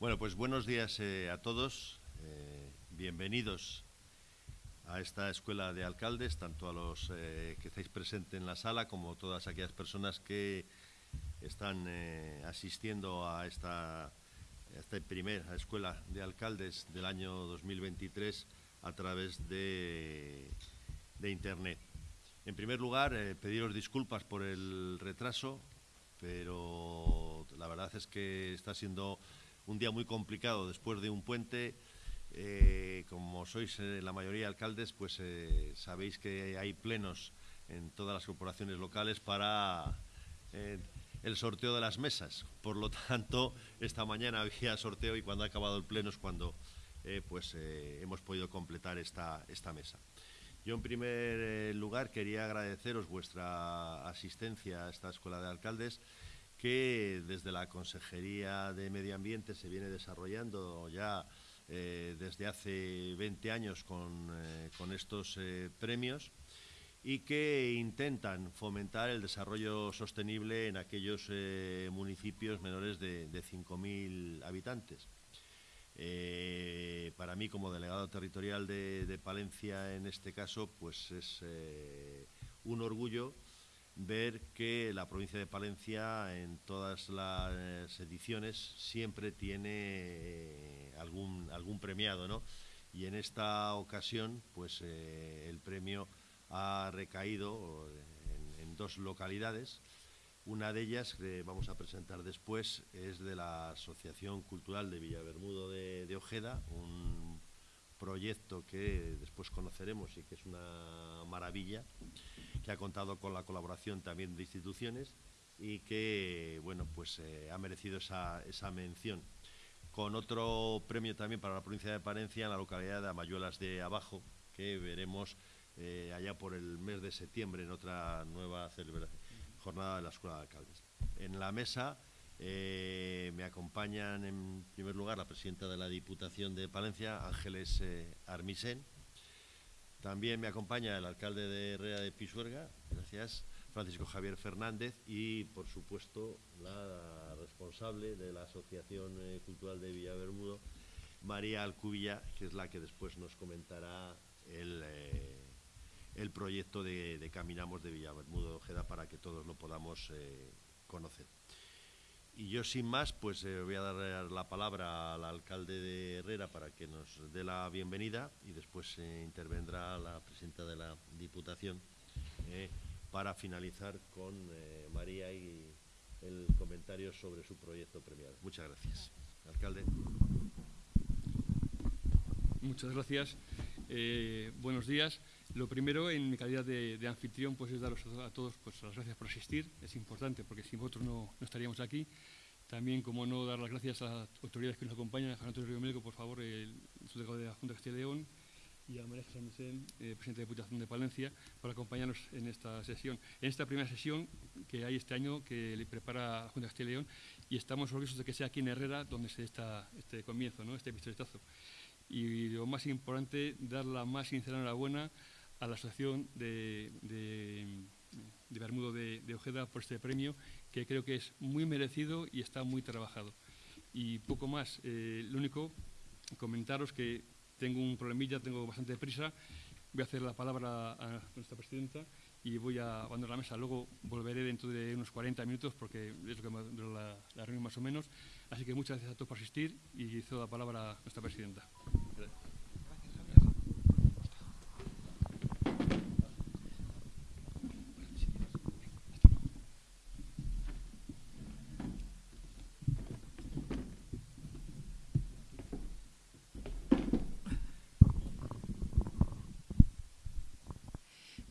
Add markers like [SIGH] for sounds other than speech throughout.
Bueno, pues buenos días eh, a todos. Eh, bienvenidos a esta escuela de alcaldes, tanto a los eh, que estáis presentes en la sala como todas aquellas personas que están asistiendo a esta, a primera escuela de alcaldes del año 2023 a través de Internet. En primer lugar, pediros disculpas por el retraso, pero la verdad es que está siendo un día muy complicado después de un puente. Eh, como sois eh, la mayoría de alcaldes, pues eh, sabéis que hay plenos en todas las corporaciones locales para el sorteo de las mesas. Por lo tanto, esta mañana [LAUGHS] había sorteo y cuando ha acabado el pleno es cuando pues, hemos podido completar esta, esta mesa. Yo, en primer lugar, quería agradeceros vuestra asistencia a esta Escuela de Alcaldes que desde la Consejería de Medio Ambiente se viene desarrollando ya eh, desde hace 20 años con, eh, estos eh, premios y que intentan fomentar el desarrollo sostenible en aquellos municipios menores de, 5.000 habitantes. para mí, como delegado territorial de, de, Palencia, en este caso, pues es un orgullo ver que la provincia de Palencia en todas las ediciones siempre tiene eh, algún, algún premiado, ¿no? Y en esta ocasión, pues eh, el premio ha recaído en, dos localidades. Una de ellas, que vamos a presentar después, es de la Asociación Cultural de Villabermudo de Ojeda, un proyecto que después conoceremos y que es una maravilla que ha contado con la colaboración también de instituciones y que, bueno, pues eh, ha merecido esa, esa, mención. Con otro premio también para la provincia de Palencia en la localidad de Amayuelas de Abajo, que veremos eh, allá por el mes de septiembre en otra nueva jornada de la Escuela de Alcaldes. En la mesa eh, me acompañan en primer lugar la presidenta de la Diputación de Palencia, Ángeles Armisen, también me acompaña el alcalde de Herrera de Pisuerga, gracias, Francisco Javier Fernández, y por supuesto la responsable de la Asociación eh, Cultural de Villabermudo, María Alcubilla, que es la que después nos comentará el, eh, proyecto de, Caminamos de Villabermudo de Ojeda para que todos lo podamos eh, conocer. Y yo sin más, pues eh, voy a dar la palabra al alcalde de Herrera para que nos dé la bienvenida y después eh, intervendrá la presidenta de la Diputación eh, para finalizar con María y el comentario sobre su proyecto premiado. Muchas gracias. Alcalde. Muchas gracias. buenos días. Lo primero, en mi calidad de, anfitrión, pues es daros a todos pues, las gracias por asistir. Es importante porque sin vosotros no, estaríamos aquí. También, como no, dar las gracias a las autoridades que nos acompañan, a Juan Antonio Río Médico, por favor, el subdelegado de la Junta de Castilla y León, y a María Jesús Mesén, eh, presidente de Diputación de Palencia, por acompañarnos en esta sesión. En esta primera sesión que hay este año, que le prepara la Junta de Castilla y León, y estamos orgullosos de que sea aquí en Herrera donde se está este comienzo, ¿no? este pistoletazo. Y lo más importante, dar la más sincera enhorabuena a la Asociación de, de, Bermudo de, Ojeda por este premio, que creo que es muy merecido y está muy trabajado. Y poco más, eh, lo único, comentaros que tengo un problemilla, tengo bastante prisa, voy a hacer la palabra a nuestra presidenta y voy a abandonar la mesa. Luego volveré dentro de unos 40 minutos porque es lo que me la, la reunión más o menos. Así que muchas gracias a todos por asistir y cedo la palabra a nuestra presidenta.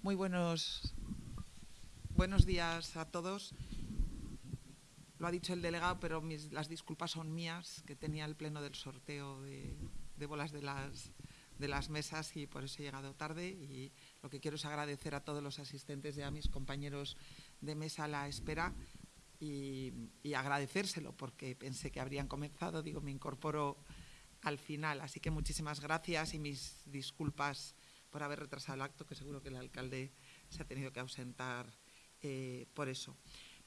Muy buenos, buenos días a todos. Lo ha dicho el delegado, pero las disculpas son mías, que tenía el pleno del sorteo de, bolas de las, de las mesas y por eso he llegado tarde. Y lo que quiero es agradecer a todos los asistentes y a mis compañeros de mesa la espera y, y agradecérselo porque pensé que habrían comenzado. Digo, me incorporo al final. Así que muchísimas gracias y mis disculpas por haber retrasado el acto, que seguro que el alcalde se ha tenido que ausentar eh, por eso.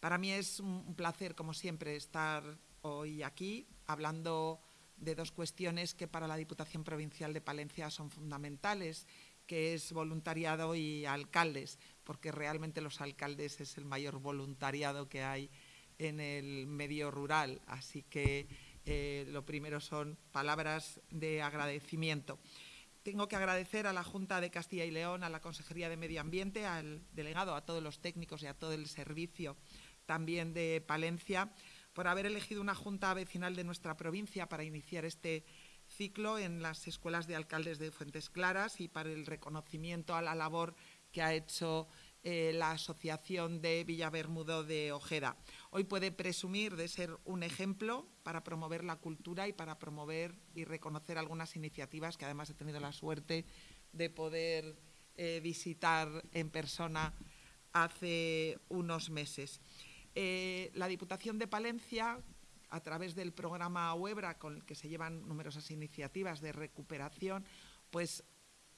Para mí es un placer, como siempre, estar hoy aquí hablando de dos cuestiones que para la Diputación Provincial de Palencia son fundamentales, que es voluntariado y alcaldes, porque realmente los alcaldes es el mayor voluntariado que hay en el medio rural. Así que eh, lo primero son palabras de agradecimiento. Tengo que agradecer a la Junta de Castilla y León, a la Consejería de Medio Ambiente, al delegado, a todos los técnicos y a todo el servicio también de Palencia, por haber elegido una Junta vecinal de nuestra provincia para iniciar este ciclo en las escuelas de alcaldes de Fuentes Claras y para el reconocimiento a la labor que ha hecho eh, la Asociación de Villabermudo de Ojeda. Hoy puede presumir de ser un ejemplo para promover la cultura y para promover y reconocer algunas iniciativas que además he tenido la suerte de poder eh, visitar en persona hace unos meses. Eh, la Diputación de Palencia, a través del programa Huebra, con el que se llevan numerosas iniciativas de recuperación, pues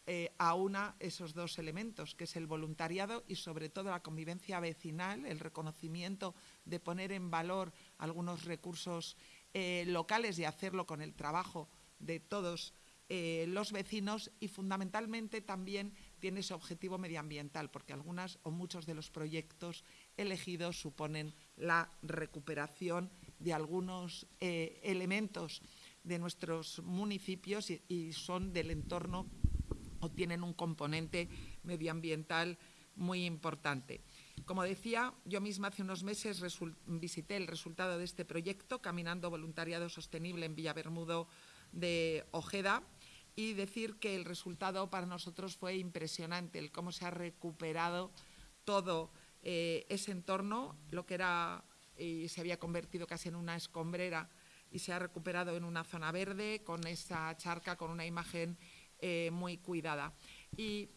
eh, aúna esos dos elementos, que es el voluntariado y sobre todo la convivencia vecinal, el reconocimiento de poner en valor algunos recursos eh, locales y hacerlo con el trabajo de todos los vecinos y fundamentalmente también tiene ese objetivo medioambiental, porque algunas o muchos de los proyectos elegidos suponen la recuperación de algunos elementos de nuestros municipios y son del entorno tienen un componente medioambiental muy importante. Como decía, yo misma hace unos meses visité el resultado de este proyecto, Caminando Voluntariado Sostenible en Villabermudo de Ojeda, y decir que el resultado para nosotros fue impresionante, el cómo se ha recuperado todo eh, ese entorno, lo que era y se había convertido casi en una escombrera y se ha recuperado en una zona verde con esa charca, con una imagen eh, muy cuidada. Y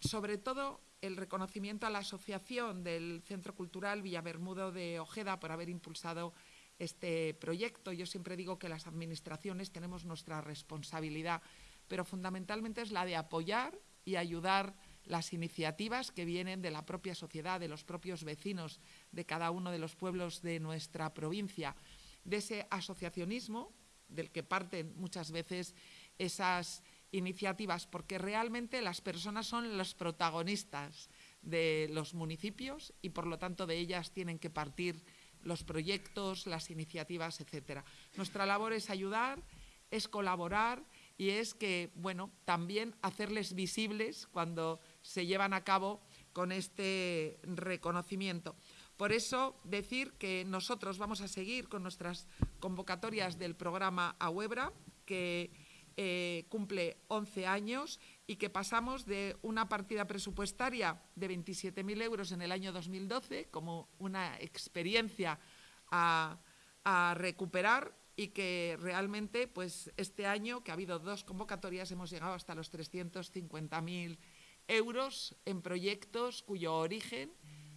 sobre todo el reconocimiento a la asociación del Centro Cultural Villabermudo de Ojeda por haber impulsado este proyecto. Yo siempre digo que las administraciones tenemos nuestra responsabilidad, pero fundamentalmente es la de apoyar y ayudar las iniciativas que vienen de la propia sociedad, de los propios vecinos de cada uno de los pueblos de nuestra provincia, de ese asociacionismo del que parten muchas veces esas iniciativas, porque realmente las personas son los protagonistas de los municipios y por lo tanto de ellas tienen que partir los proyectos, las iniciativas, etcétera. Nuestra labor es ayudar, es colaborar y es que, bueno, también hacerles visibles cuando se llevan a cabo con este reconocimiento. Por eso, decir que nosotros vamos a seguir con nuestras convocatorias del programa AUEBRA, que eh, cumple 11 años y que pasamos de una partida presupuestaria de 27.000 euros en el año 2012 como una experiencia a, recuperar y que realmente pues este año que ha habido dos convocatorias hemos llegado hasta los 350.000 euros en proyectos cuyo origen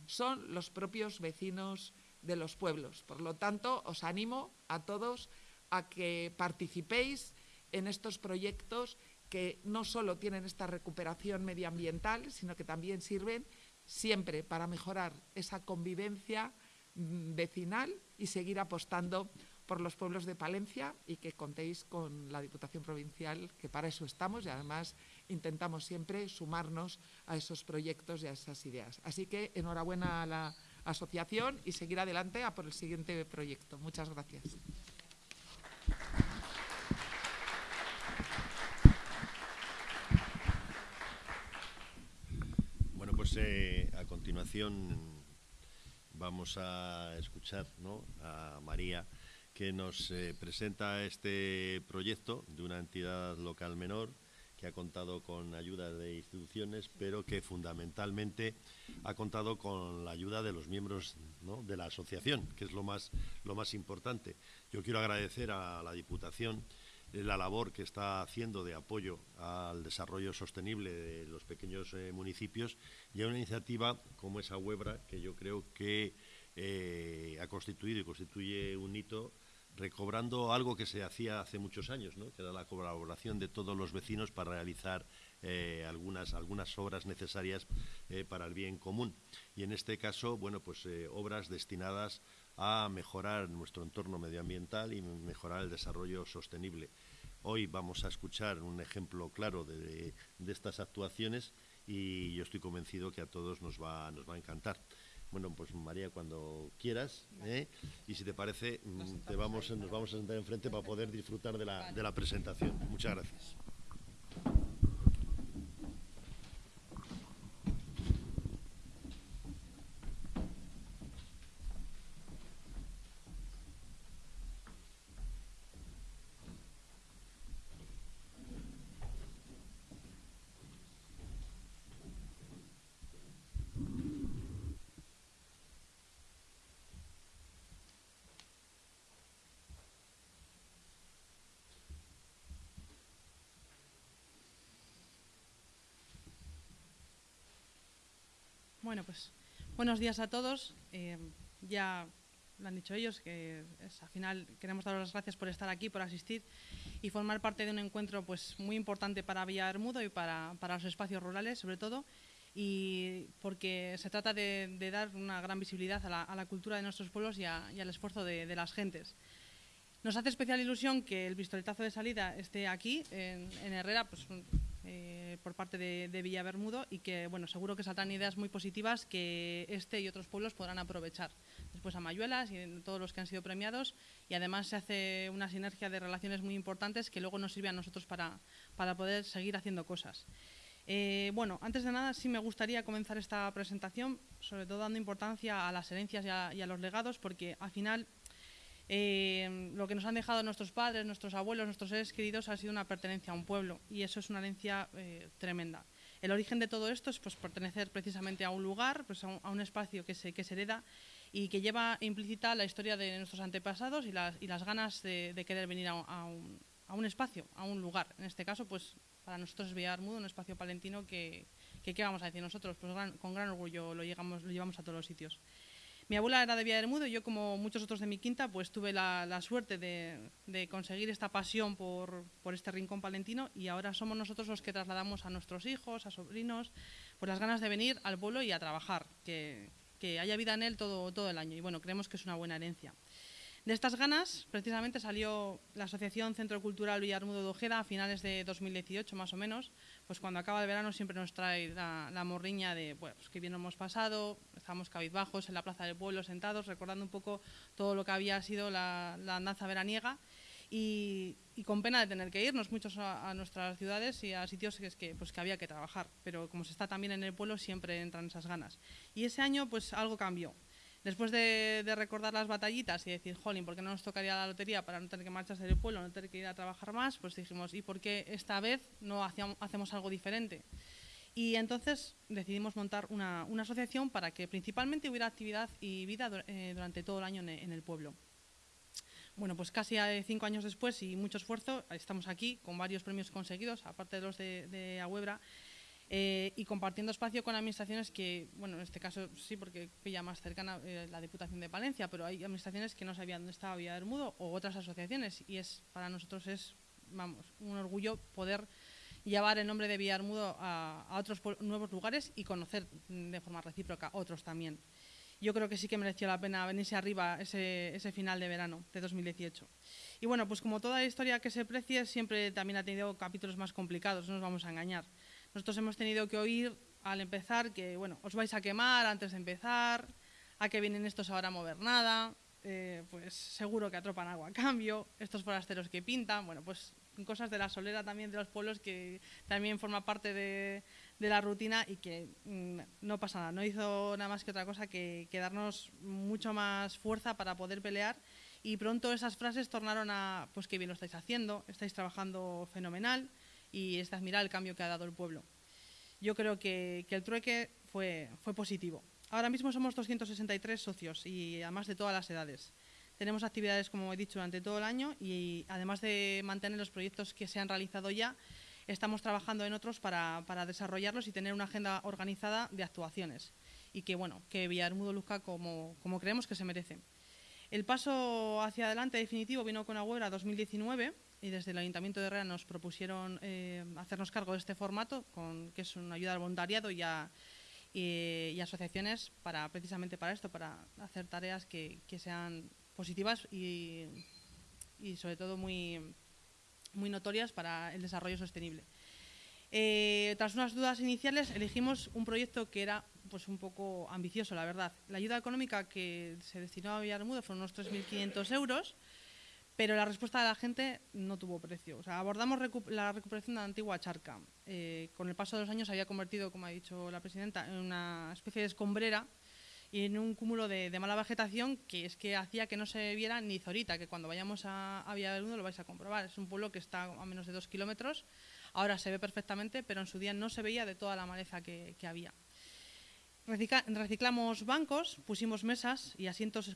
son los propios vecinos de los pueblos. Por lo tanto, os animo a todos a que participéis en estos proyectos que no solo tienen esta recuperación medioambiental, sino que también sirven siempre para mejorar esa convivencia mm, vecinal y seguir apostando por los pueblos de Palencia y que contéis con la Diputación Provincial, que para eso estamos y además intentamos siempre sumarnos a esos proyectos y a esas ideas. Así que enhorabuena a la asociación y seguir adelante a por el siguiente proyecto. Muchas gracias. Eh, a continuación vamos a escuchar a María que nos eh, presenta este proyecto de una entidad local menor que ha contado con ayuda de instituciones, pero que fundamentalmente ha contado con la ayuda de los miembros de la asociación, que es lo más, lo más importante. Yo quiero agradecer a la Diputación la labor que está haciendo de apoyo al desarrollo sostenible de los pequeños eh, municipios y a una iniciativa como esa Huebra que yo creo que eh, ha constituido y constituye un hito recobrando algo que se hacía hace muchos años, ¿no? que era la colaboración de todos los vecinos para realizar eh, algunas, algunas obras necesarias para el bien común. Y en este caso, bueno, pues obras destinadas a mejorar nuestro entorno medioambiental y mejorar el desarrollo sostenible. Hoy vamos a escuchar un ejemplo claro de, estas actuaciones y yo estoy convencido que a todos nos va, nos va a encantar. Bueno, pues María, cuando quieras, ¿eh? y si te parece, mm, te vamos, nos vamos a sentar enfrente para poder disfrutar de la, de la presentación. Muchas gracias. Bueno, pues buenos días a todos. Eh, ya lo han dicho ellos, que al final queremos daros las gracias por estar aquí, por asistir y formar parte de un encuentro pues, muy importante para Villarmudo y para, los espacios rurales, sobre todo, y porque se trata de, dar una gran visibilidad a la, cultura de nuestros pueblos y, al esfuerzo de, las gentes. Nos hace especial ilusión que el pistoletazo de salida esté aquí, en, en Herrera, pues eh, por parte de, de Villa Bermudo y que bueno, seguro que saldrán ideas muy positivas que este y otros pueblos podrán aprovechar. Después a Mayuelas y todos los que han sido premiados y además se hace una sinergia de relaciones muy importantes que luego nos sirve a nosotros para, para poder seguir haciendo cosas. Eh, bueno, antes de nada sí me gustaría comenzar esta presentación, sobre todo dando importancia a las herencias y a, y a los legados, porque al final eh, lo que nos han dejado nuestros padres, nuestros abuelos, nuestros seres queridos ha sido una pertenencia a un pueblo y eso es una herencia eh, tremenda. El origen de todo esto es pues, pertenecer precisamente a un lugar, pues, a, un, espacio que se, que se hereda y que lleva implícita la historia de nuestros antepasados y las, y las ganas de, querer venir a, un, a, un, espacio, a un lugar. En este caso, pues para nosotros es Villarmudo, un espacio palentino que, que, ¿qué vamos a decir nosotros? Pues con gran orgullo lo, llegamos, lo llevamos a todos los sitios. Mi abuela era de Villa del Mudo y yo, como muchos otros de mi quinta, pues tuve la, suerte de, conseguir esta pasión por, este rincón palentino y ahora somos nosotros los que trasladamos a nuestros hijos, a sobrinos, por las ganas de venir al pueblo y a trabajar, que, haya vida en él todo, todo el año. Y bueno, creemos que es una buena herencia. De estas ganas, precisamente salió la Asociación Centro Cultural Villarmudo de Ojeda a finales de 2018, más o menos, pues cuando acaba el verano siempre nos trae la, morriña de, bueno, pues que bien hemos pasado, estamos cabizbajos en la plaza del pueblo sentados, recordando un poco todo lo que había sido la, la andanza veraniega y, con pena de tener que irnos muchos a, nuestras ciudades y a sitios que, que, pues, que había que trabajar, pero como se está también en el pueblo siempre entran esas ganas. Y ese año pues algo cambió. Después de, recordar las batallitas y decir, jolín, ¿por qué no nos tocaría la lotería para no tener que marcharse del pueblo, no tener que ir a trabajar más? Pues dijimos, ¿y por qué esta vez no hacemos algo diferente? Y entonces decidimos montar una, asociación para que principalmente hubiera actividad y vida eh, durante todo el año en, el pueblo. Bueno, pues casi cinco años después y mucho esfuerzo, estamos aquí con varios premios conseguidos, aparte de los de, de eh, y compartiendo espacio con administraciones que, bueno, en este caso sí, porque pilla más cercana eh, la Diputación de Palencia, pero hay administraciones que no sabían dónde estaba Villa del Mudo o otras asociaciones y es para nosotros es, vamos, un orgullo poder llevar el nombre de Villarmudo a, a otros nuevos lugares y conocer de forma recíproca otros también. Yo creo que sí que mereció la pena venirse arriba ese, ese final de verano de 2018. Y bueno, pues como toda historia que se precie, siempre también ha tenido capítulos más complicados, no nos vamos a engañar. Nosotros hemos tenido que oír al empezar que, bueno, os vais a quemar antes de empezar, a que vienen estos ahora a mover nada, eh, pues seguro que atropan agua a cambio, estos forasteros que pintan, bueno, pues cosas de la solera también de los pueblos que también forma parte de, la rutina y que mm, no pasa nada, no hizo nada más que otra cosa que, que, darnos mucho más fuerza para poder pelear y pronto esas frases tornaron a, pues qué bien lo estáis haciendo, estáis trabajando fenomenal, y es de admirar el cambio que ha dado el pueblo. Yo creo que, el trueque fue, fue positivo. Ahora mismo somos 263 socios y además de todas las edades. Tenemos actividades, como he dicho, durante todo el año y además de mantener los proyectos que se han realizado ya, estamos trabajando en otros para, para desarrollarlos y tener una agenda organizada de actuaciones y que, bueno, que Villarmudo luzca como, como creemos que se merece. El paso hacia adelante definitivo vino con Agüera 2019 y desde el Ayuntamiento de Herrera nos propusieron eh, hacernos cargo de este formato, con, que es una ayuda al voluntariado y a, y, asociaciones para precisamente para esto, para hacer tareas que, sean positivas y, sobre todo muy, muy notorias para el desarrollo sostenible. Eh, tras unas dudas iniciales, elegimos un proyecto que era pues, un poco ambicioso, la verdad. La ayuda económica que se destinó a Villarmudo fueron unos 3.500 euros pero la respuesta de la gente no tuvo precio. O sea, abordamos la recuperación de la antigua charca. Eh, con el paso de los años se había convertido, como ha dicho la presidenta, en una especie de escombrera y en un cúmulo de, mala vegetación que es que hacía que no se viera ni Zorita, que cuando vayamos a, a Villa del Mundo lo vais a comprobar. Es un pueblo que está a menos de dos kilómetros. Ahora se ve perfectamente, pero en su día no se veía de toda la maleza que había reciclamos bancos, pusimos mesas y asientos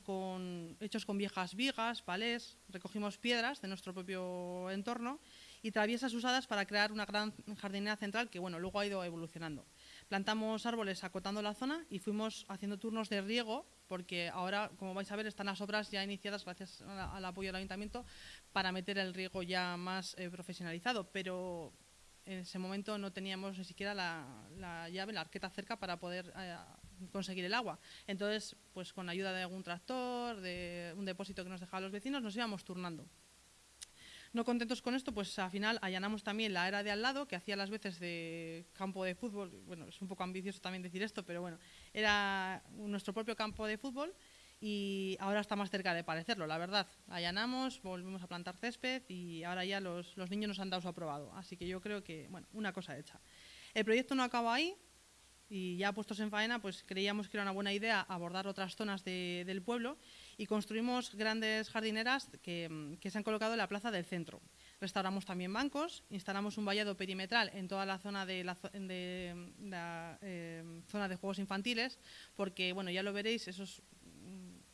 hechos con viejas vigas, palés, recogimos piedras de nuestro propio entorno y traviesas usadas para crear una gran jardinera central que bueno, luego ha ido evolucionando. Plantamos árboles acotando la zona y fuimos haciendo turnos de riego porque ahora, como vais a ver, están las obras ya iniciadas gracias al apoyo del ayuntamiento para meter el riego ya más eh, profesionalizado, pero en ese momento no teníamos ni siquiera la, llave, la arqueta cerca para poder eh, conseguir el agua. Entonces, pues con ayuda de algún tractor, de un depósito que nos dejaban los vecinos, nos íbamos turnando. No contentos con esto, pues al final allanamos también la era de al lado, que hacía las veces de campo de fútbol. Bueno, es un poco ambicioso también decir esto, pero bueno, era nuestro propio campo de fútbol y ahora está más cerca de parecerlo, la verdad. Allanamos, volvemos a plantar césped y ahora ya los, niños nos han dado su aprobado. Así que yo creo que, bueno, una cosa hecha. El proyecto no acaba ahí y ya puestos en faena, pues creíamos que era una buena idea abordar otras zonas del pueblo y construimos grandes jardineras que, se han colocado en la plaza del centro. Restauramos también bancos, instalamos un vallado perimetral en toda la zona de la, eh, zona de juegos infantiles, porque bueno, ya lo veréis, esos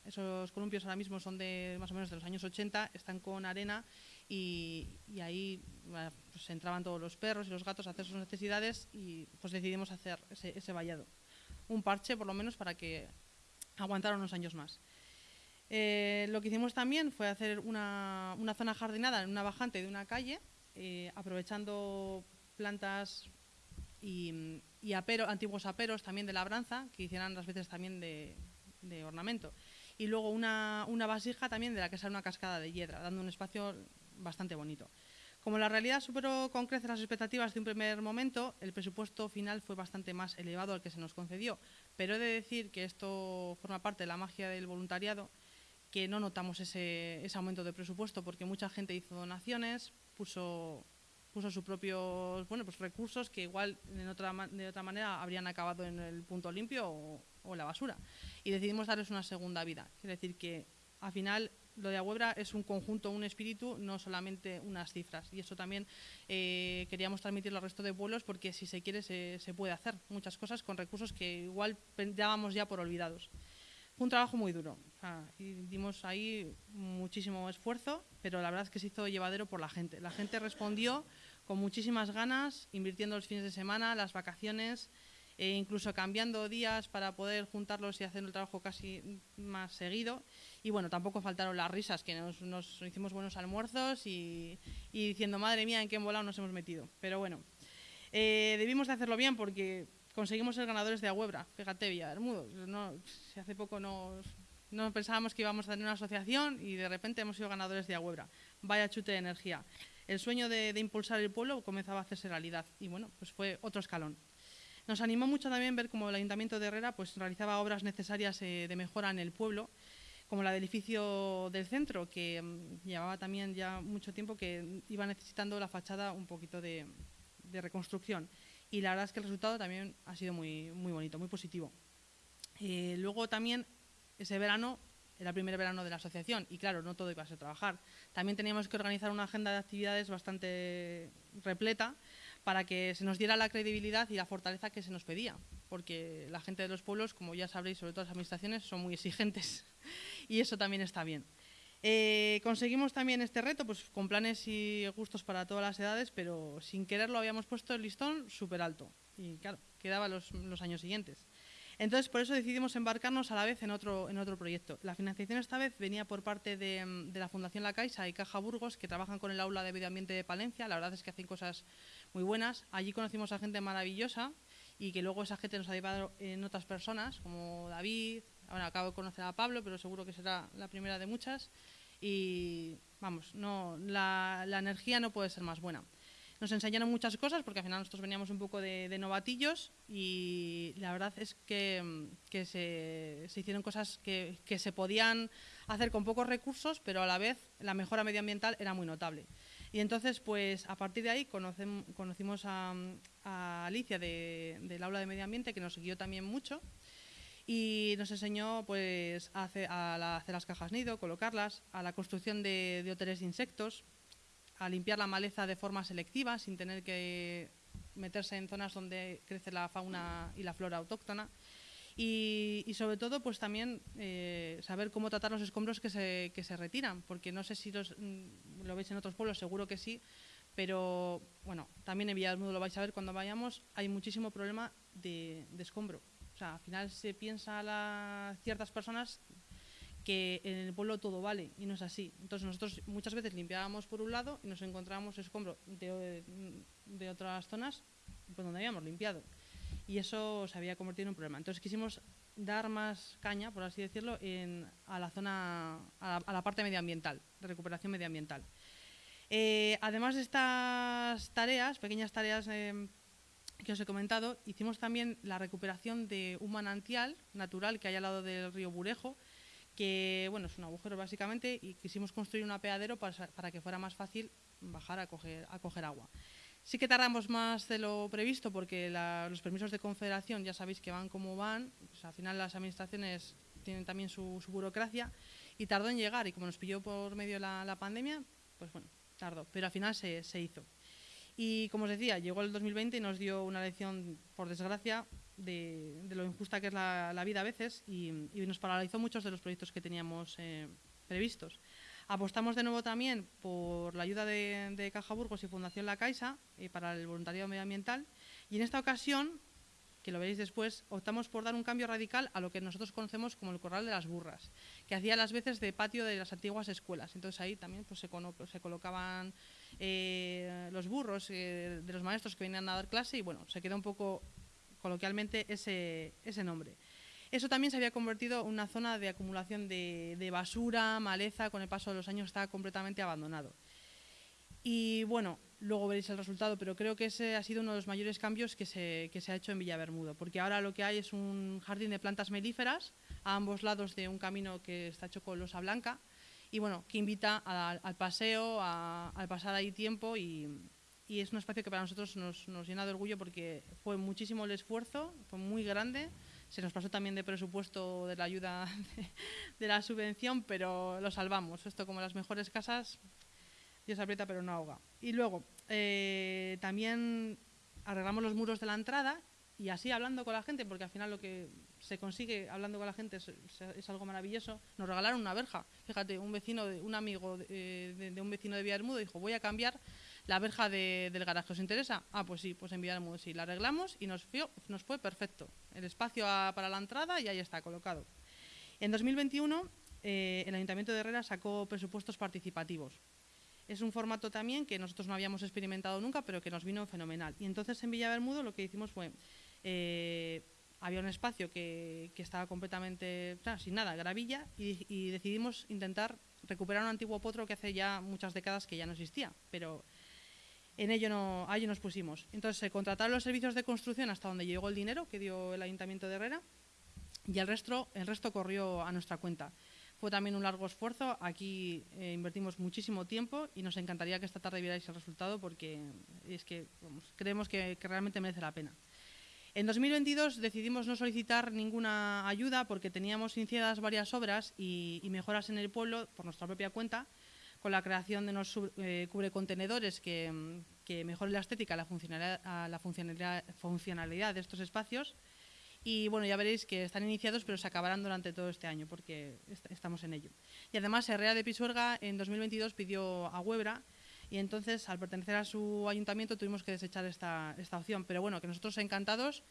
esos columpios ahora mismo son de más o menos de los años 80, están con arena y, ahí pues entraban todos los perros y los gatos a hacer sus necesidades y pues decidimos hacer ese, vallado. Un parche por lo menos para que aguantaran unos años más. Eh, lo que hicimos también fue hacer una, zona jardinada en una bajante de una calle, eh, aprovechando plantas y, antiguos aperos también de labranza, que hicieran las veces también de ornamento y luego una, vasija también de la que sale una cascada de hiedra, dando un espacio bastante bonito. Como la realidad superó con creces las expectativas de un primer momento, el presupuesto final fue bastante más elevado al que se nos concedió. Pero he de decir que esto forma parte de la magia del voluntariado, que no notamos ese, ese aumento de presupuesto porque mucha gente hizo donaciones, puso puso sus propios bueno, pues recursos que igual de otra, de otra manera habrían acabado en el punto limpio o, o la basura. Y decidimos darles una segunda vida. Quiere decir que al final lo de Ahuebra es un conjunto, un espíritu, no solamente unas cifras. Y eso también eh, queríamos transmitirlo al resto de pueblos porque si se quiere se, se, puede hacer muchas cosas con recursos que igual dábamos ya por olvidados. Fue un trabajo muy duro y dimos ahí muchísimo esfuerzo, pero la verdad es que se hizo llevadero por la gente. La gente respondió con muchísimas ganas, invirtiendo los fines de semana, las vacaciones, e incluso cambiando días para poder juntarlos y hacer el trabajo casi más seguido. Y bueno, tampoco faltaron las risas, que nos, hicimos buenos almuerzos y, diciendo, madre mía, en qué volado nos hemos metido. Pero bueno, eh, debimos de hacerlo bien porque conseguimos ser ganadores de Ahuebra. Fíjate, Villarmudo, no, hace poco nos, no pensábamos que íbamos a tener una asociación y de repente hemos sido ganadores de Ahuebra. Vaya chute de energía. El sueño de, de impulsar el pueblo comenzaba a hacerse realidad y bueno, pues fue otro escalón. Nos animó mucho también ver cómo el Ayuntamiento de Herrera pues, realizaba obras necesarias eh, de mejora en el pueblo, como la del edificio del centro, que mm, llevaba también ya mucho tiempo que iba necesitando la fachada un poquito de, reconstrucción. Y la verdad es que el resultado también ha sido muy, muy bonito, muy positivo. Eh, luego también ese verano era el primer verano de la asociación y claro, no todo iba a ser trabajar. También teníamos que organizar una agenda de actividades bastante repleta para que se nos diera la credibilidad y la fortaleza que se nos pedía, porque la gente de los pueblos, como ya sabréis, sobre todo las administraciones, son muy exigentes [LAUGHS] y eso también está bien. Eh, conseguimos también este reto pues, con planes y gustos para todas las edades, pero sin quererlo habíamos puesto el listón súper alto y claro, quedaban los, años siguientes. Entonces, por eso decidimos embarcarnos a la vez en otro, en otro proyecto. La financiación esta vez venía por parte de, la Fundación La Caixa y Caja Burgos, que trabajan con el Aula de Medio Ambiente de Palencia. La verdad es que hacen cosas muy buenas. Allí conocimos a gente maravillosa y que luego esa gente nos ha llevado en otras personas, como David, ahora acabo de conocer a Pablo, pero seguro que será la primera de muchas. Y vamos, no, la, la energía no puede ser más buena. Nos enseñaron muchas cosas porque al final nosotros veníamos un poco de, novatillos y la verdad es que, que se, se, hicieron cosas que, que, se podían hacer con pocos recursos, pero a la vez la mejora medioambiental era muy notable. Y entonces, pues a partir de ahí conocimos a, a Alicia de, del aula de medio ambiente, que nos guió también mucho y nos enseñó pues, a, hacer, a hacer las cajas nido, colocarlas, a la construcción de, de hoteles de insectos, a limpiar la maleza de forma selectiva sin tener que meterse en zonas donde crece la fauna y la flora autóctona. Y, y sobre todo, pues también eh, saber cómo tratar los escombros que se, que se retiran, porque no sé si los, mm, lo veis en otros pueblos, seguro que sí, pero bueno, también en Villalmudo lo vais a ver cuando vayamos, hay muchísimo problema de, de escombro. O sea, al final se piensa a ciertas personas que en el pueblo todo vale y no es así. Entonces nosotros muchas veces limpiábamos por un lado y nos encontrábamos escombro de, de otras zonas pues, donde habíamos limpiado. Y eso se había convertido en un problema. Entonces quisimos dar más caña, por así decirlo, en, a la zona, a la, parte medioambiental, de recuperación medioambiental. Eh, además de estas tareas, pequeñas tareas eh, que os he comentado, hicimos también la recuperación de un manantial natural que hay al lado del río Burejo, que bueno, es un agujero básicamente y quisimos construir un apeadero para, para que fuera más fácil bajar a a coger agua. Sí que tardamos más de lo previsto porque la, los permisos de confederación ya sabéis que van como van, al final las administraciones tienen también su, burocracia y tardó en llegar y como nos pilló por medio la, pandemia, pues bueno, tardó, pero al final se, se hizo. Y como os decía, llegó el 2020 y nos dio una lección, por desgracia, de, de lo injusta que es la, vida a veces y, y, nos paralizó muchos de los proyectos que teníamos eh, previstos. Apostamos de nuevo también por la ayuda de, de Caja Burgos y Fundación La Caixa eh, para el voluntariado medioambiental y en esta ocasión, que lo veréis después, optamos por dar un cambio radical a lo que nosotros conocemos como el corral de las burras, que hacía las veces de patio de las antiguas escuelas. Entonces ahí también pues, se, se colocaban eh, los burros eh, de los maestros que venían a dar clase y bueno, se quedó un poco coloquialmente ese nombre. Eso también se había convertido en una zona de acumulación de, basura, maleza, con el paso de los años estaba completamente abandonado. Y bueno, luego veréis el resultado, pero creo que ese ha sido uno de los mayores cambios que se, que se ha hecho en Villabermudo, porque ahora lo que hay es un jardín de plantas melíferas a ambos lados de un camino que está hecho con losa blanca y bueno, que invita al paseo, al pasar ahí tiempo y, y, es un espacio que para nosotros nos, nos llena de orgullo porque fue muchísimo el esfuerzo, fue muy grande se nos pasó también de presupuesto de la ayuda [LAUGHS] de, la subvención, pero lo salvamos. Esto como las mejores casas, Dios aprieta pero no ahoga. Y luego, eh, también arreglamos los muros de la entrada y así hablando con la gente, porque al final lo que se consigue hablando con la gente es, es algo maravilloso, nos regalaron una verja. Fíjate, un vecino, de, un amigo de, de, de un vecino de Villarmudo dijo, voy a cambiar la verja de, del garaje. ¿Os interesa? Ah, pues sí, pues enviamos, sí, la arreglamos y nos, fue, perfecto. El espacio para la entrada y ahí está colocado. En 2021, eh, el Ayuntamiento de Herrera sacó presupuestos participativos. Es un formato también que nosotros no habíamos experimentado nunca, pero que nos vino fenomenal. Y entonces en Villabermudo lo que hicimos fue, eh, había un espacio que, estaba completamente, sin nada, gravilla, y, y, decidimos intentar recuperar un antiguo potro que hace ya muchas décadas que ya no existía, pero en ello, no, a nos pusimos. Entonces se contrataron los servicios de construcción hasta donde llegó el dinero que dio el Ayuntamiento de Herrera y el resto, el resto corrió a nuestra cuenta. Fue también un largo esfuerzo, aquí eh, invertimos muchísimo tiempo y nos encantaría que esta tarde vierais el resultado porque es que creemos que, realmente merece la pena. En 2022 decidimos no solicitar ninguna ayuda porque teníamos iniciadas varias obras y mejoras en el pueblo por nuestra propia cuenta con la creación de unos eh, cubrecontenedores que, que mejoren la estética, la funcionalidad, de estos espacios. Y bueno, ya veréis que están iniciados, pero se acabarán durante todo este año, porque est estamos en ello. Y además, Herrera de Pisuerga en 2022 pidió a Huebra, y entonces, al pertenecer a su ayuntamiento, tuvimos que desechar esta opción. Pero bueno, que nosotros encantados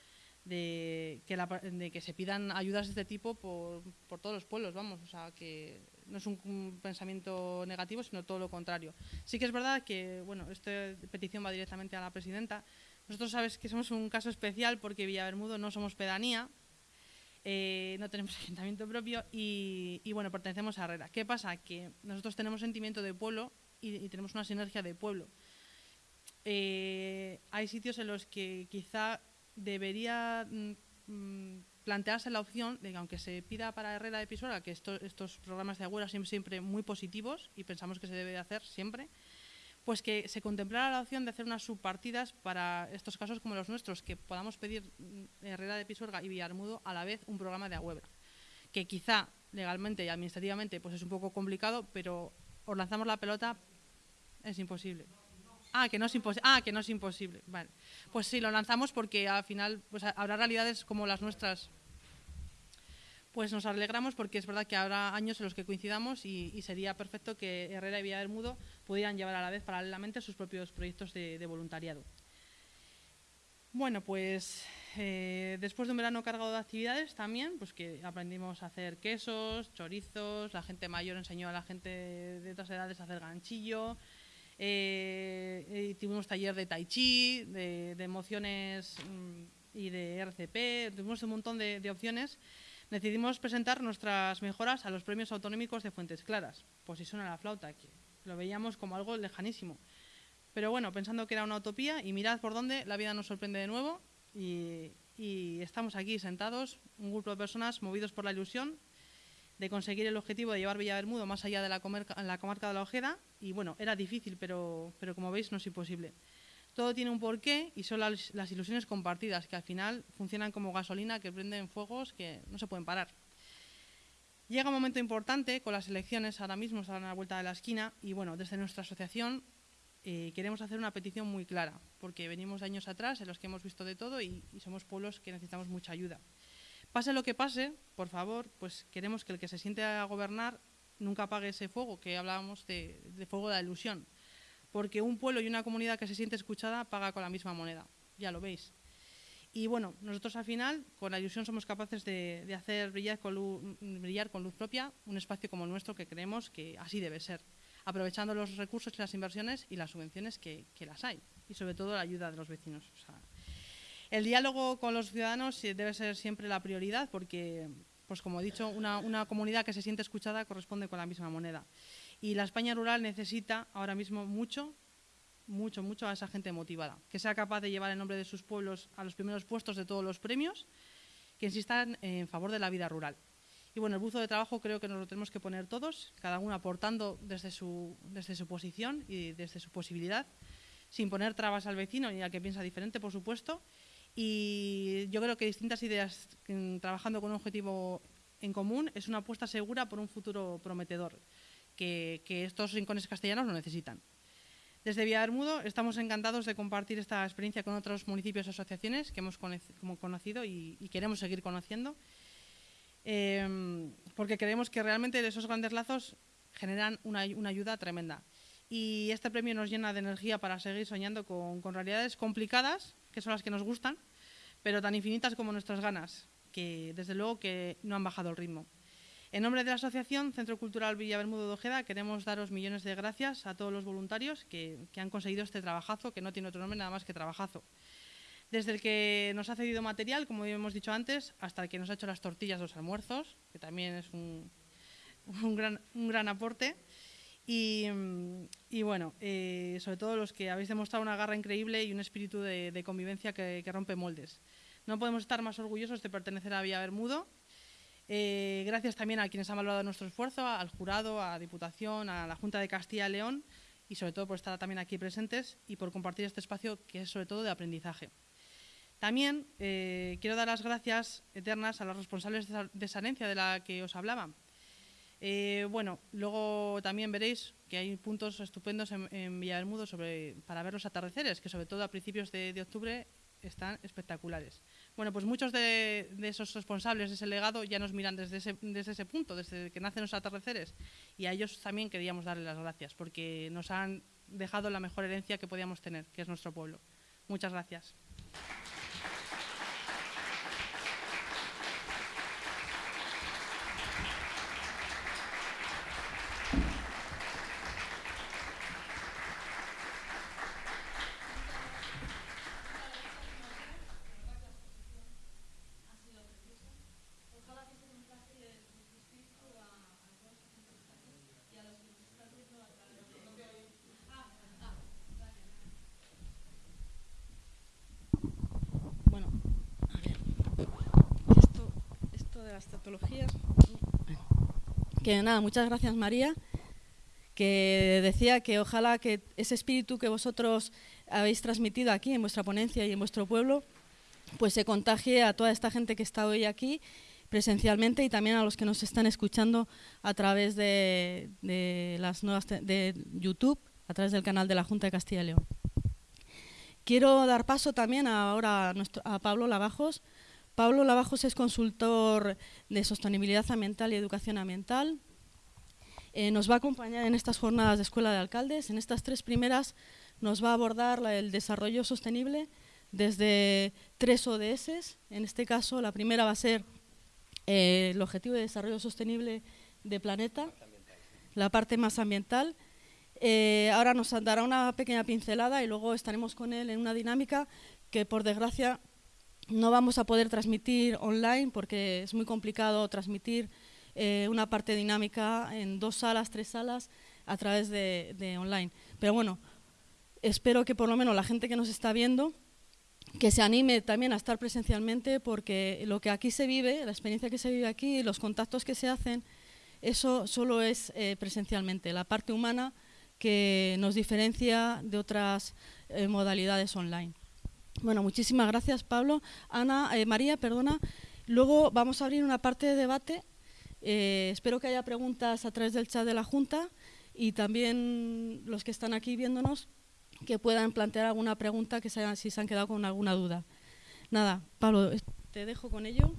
de que, la, de que se pidan ayudas de este tipo por, todos los pueblos, vamos, o sea, que no es un, un, pensamiento negativo, sino todo lo contrario. Sí que es verdad que, bueno, esta petición va directamente a la presidenta, Nosotros sabes que somos un caso especial porque Villabermudo no somos pedanía, eh, no tenemos [LAUGHS] ayuntamiento propio y, bueno, pertenecemos a Herrera. ¿Qué pasa? Que nosotros tenemos sentimiento de pueblo y, tenemos una sinergia de pueblo. Eh, hay sitios en los que quizá debería mm, mm, plantearse la opción de que aunque se pida para Herrera de Pisuerga que estos programas de agüera son siempre muy positivos y pensamos que se debe hacer siempre, pues que se contemplara la opción de hacer unas subpartidas para estos casos como los nuestros, que podamos pedir mm, Herrera de Pisuerga y Villarmudo a la vez un programa de Agüebra, que quizá legalmente y administrativamente pues es un poco complicado, pero os lanzamos la pelota, es imposible. Ah, que no es imposible. Ah, que no es imposible. Vale. Pues sí, lo lanzamos porque al final pues, habrá realidades como las nuestras pues nos alegramos porque es verdad que habrá años en los que coincidamos y, sería perfecto que Herrera y Villarmudo pudieran llevar a la vez paralelamente sus propios proyectos de, voluntariado. Bueno, pues eh, después de un verano cargado de actividades también, pues que aprendimos a hacer quesos, chorizos, la gente mayor enseñó a la gente de otras edades a hacer ganchillo, eh, tuvimos taller de tai chi, de, emociones mm, y de RCP, tuvimos un montón de opciones decidimos presentar nuestras mejoras a los premios autonómicos de Fuentes Claras. Si suena la flauta, que lo veíamos como algo lejanísimo. Pero bueno, pensando que era una utopía, y mirad por dónde la vida nos sorprende de nuevo, y, estamos aquí sentados, un grupo de personas movidos por la ilusión de conseguir el objetivo de llevar Villabermudo más allá de la, comarca, de la Ojeda, y bueno, era difícil, pero, pero como veis no es imposible. Todo tiene un porqué y son las, ilusiones compartidas, que al final funcionan como gasolina que prenden fuegos que no se pueden parar. Llega un momento importante con las elecciones, ahora mismo están a la vuelta de la esquina, y bueno, desde nuestra asociación eh, queremos hacer una petición muy clara, porque venimos de años atrás en los que hemos visto de todo y, somos pueblos que necesitamos mucha ayuda. Pase lo que pase, por favor, pues queremos que el que se siente a gobernar nunca apague ese fuego, que hablábamos de, de fuego de la ilusión porque un pueblo y una comunidad que se siente escuchada paga con la misma moneda, ya lo veis. Y bueno, nosotros al final, con la ilusión, somos capaces de, hacer brillar con, luz, propia un espacio como el nuestro que creemos que así debe ser, aprovechando los recursos y las inversiones y las subvenciones que, las hay, y sobre todo la ayuda de los vecinos. El diálogo con los ciudadanos debe ser siempre la prioridad porque, pues como he dicho, una, una comunidad que se siente escuchada corresponde con la misma moneda. Y la España rural necesita ahora mismo mucho, mucho, mucho a esa gente motivada, que sea capaz de llevar el nombre de sus pueblos a los primeros puestos de todos los premios, que insistan en favor de la vida rural. Y bueno, el buzo de trabajo creo que nos lo tenemos que poner todos, cada uno aportando desde su, desde su posición y desde su posibilidad, sin poner trabas al vecino ni al que piensa diferente, por supuesto. Y yo creo que distintas ideas trabajando con un objetivo en común es una apuesta segura por un futuro prometedor que, estos rincones castellanos lo necesitan. Desde Bermudo estamos encantados de compartir esta experiencia con otros municipios y asociaciones que hemos conocido y, queremos seguir conociendo, em, porque creemos que realmente esos grandes lazos generan una, ayuda tremenda. Y este premio nos llena de energía para seguir soñando con realidades complicadas, que son las que nos gustan, pero tan infinitas como nuestras ganas, que desde luego que no han bajado el ritmo. En nombre de la Asociación Centro Cultural Villa Bermudo de Ojeda queremos daros millones de gracias a todos los voluntarios que, han conseguido este trabajazo, que no tiene otro nombre nada más que trabajazo. Desde el que nos ha cedido material, como hemos dicho antes, hasta el que nos ha hecho las tortillas, los almuerzos, que también es un, gran, aporte. Y, bueno, eh, sobre todo los que habéis demostrado una garra increíble y un espíritu de, convivencia que, rompe moldes. No podemos estar más orgullosos de pertenecer a Villa Bermudo eh, gracias también a quienes han valorado nuestro esfuerzo, al jurado, a Diputación, a la Junta de Castilla y León y sobre todo por estar también aquí presentes y por compartir este espacio que es sobre todo de aprendizaje. También eh, quiero dar las gracias eternas a los responsables de Sanencia de la que os hablaba. Eh, bueno, luego también veréis que hay puntos estupendos en, en Bermudo sobre, para ver los atardeceres, que sobre todo a principios de octubre están espectaculares. Bueno, pues muchos de, esos responsables de ese legado ya nos miran desde ese, desde ese punto, desde que nacen los atardeceres, y a ellos también queríamos darles las gracias, porque nos han dejado la mejor herencia que podíamos tener, que es nuestro pueblo. Muchas gracias. Las tautologías. Que nada, muchas gracias María, que decía que ojalá que ese espíritu que vosotros habéis transmitido aquí en vuestra ponencia y en vuestro pueblo, pues se contagie a toda esta gente que está hoy aquí presencialmente y también a los que nos están escuchando a través de, las nuevas de YouTube, a través del canal de la Junta de Castilla y León. Quiero dar paso también ahora a, a Pablo Lavajos. Pablo Lavajos es consultor de sostenibilidad ambiental y educación ambiental. Eh, nos va a acompañar en estas jornadas de Escuela de Alcaldes. En estas tres primeras nos va a abordar el desarrollo sostenible desde tres ODS. En este caso, la primera va a ser eh, el Objetivo de Desarrollo Sostenible de Planeta, la parte más ambiental. Eh, ahora nos dará una pequeña pincelada y luego estaremos con él en una dinámica que, por desgracia, no vamos a poder transmitir online porque es muy complicado transmitir eh, una parte dinámica en dos salas, tres salas a través de, online. Pero bueno, espero que por lo menos la gente que nos está viendo que se anime también a estar presencialmente porque lo que aquí se vive, la experiencia que se vive aquí, los contactos que se hacen, eso solo es eh, presencialmente, la parte humana que nos diferencia de otras eh, modalidades online. Bueno, muchísimas gracias Pablo. Ana, eh, María, perdona. Luego vamos a abrir una parte de debate. espero que haya preguntas a través del chat de la Junta y también los que están aquí viéndonos que puedan plantear alguna pregunta que se si se han quedado con alguna duda. Nada, Pablo, te dejo con ello.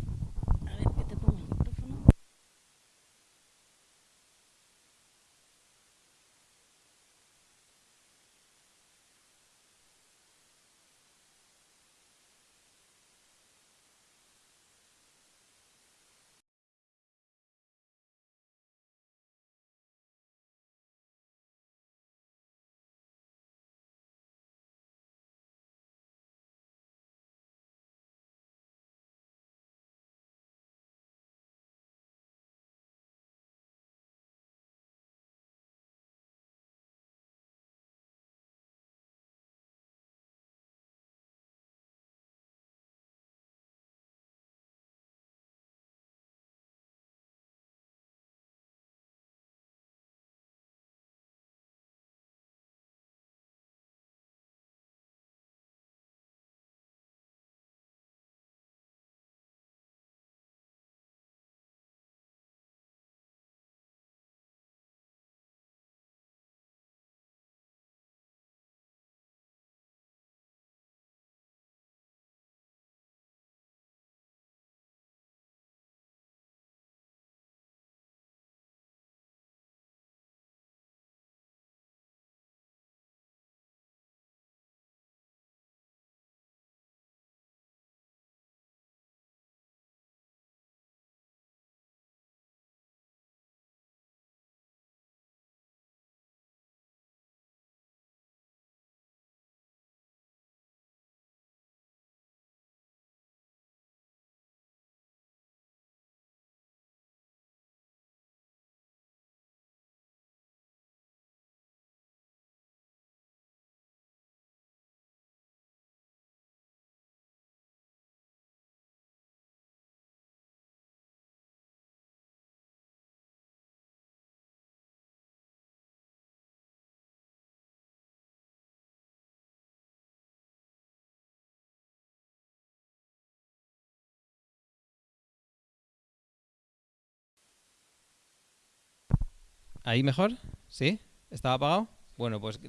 ¿Ahí mejor? ¿Sí? ¿Estaba apagado? Bueno, pues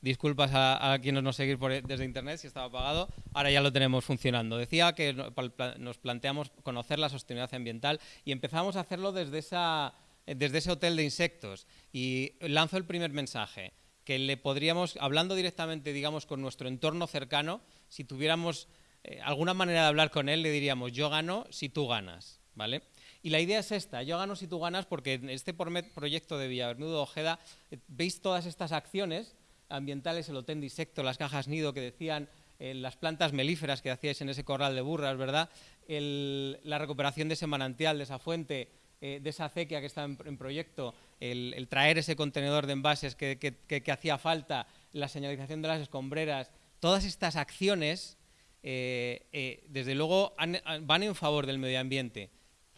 disculpas a, quienes nos seguir desde internet si estaba apagado. Ahora ya lo tenemos funcionando. Decía que nos planteamos conocer la sostenibilidad ambiental y empezamos a hacerlo desde, esa, desde ese hotel de insectos. Y lanzo el primer mensaje, que le podríamos, hablando directamente, digamos, con nuestro entorno cercano, si tuviéramos eh, alguna manera de hablar con él, le diríamos, yo gano si tú ganas, ¿vale? Y la idea es esta, yo gano si tú ganas, porque en este proyecto de Villavernudo Ojeda eh, veis todas estas acciones ambientales, el hotel de insecto, las cajas nido que decían, eh, las plantas melíferas que hacíais en ese corral de burras, ¿verdad? la recuperación de ese manantial, de esa fuente, eh, de esa acequia que está en, proyecto, el, traer ese contenedor de envases que, hacía falta, la señalización de las escombreras, todas estas acciones, desde luego, van en favor del medio ambiente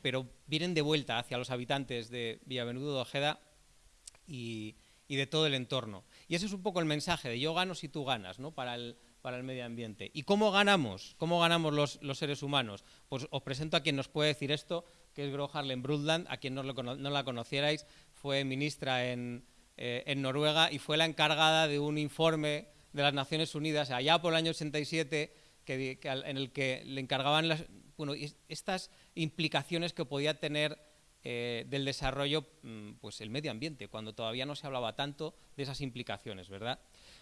pero vienen de vuelta hacia los habitantes de Villavenudo de Ojeda y, de todo el entorno. Y ese es un poco el mensaje de yo gano si tú ganas, ¿no? Para el, para el medio ambiente. ¿Y cómo ganamos? ¿Cómo ganamos los, los, seres humanos? Pues os presento a quien nos puede decir esto, que es Gro Harlem Brundtland, a quien no, no la conocierais, fue ministra en, eh, en Noruega y fue la encargada de un informe de las Naciones Unidas allá por el año 87 que, en el que le encargaban las, bueno, estas implicaciones que podía tener eh, del desarrollo mm, pues el medio ambiente, cuando todavía no se hablaba tanto de esas implicaciones, ¿verdad?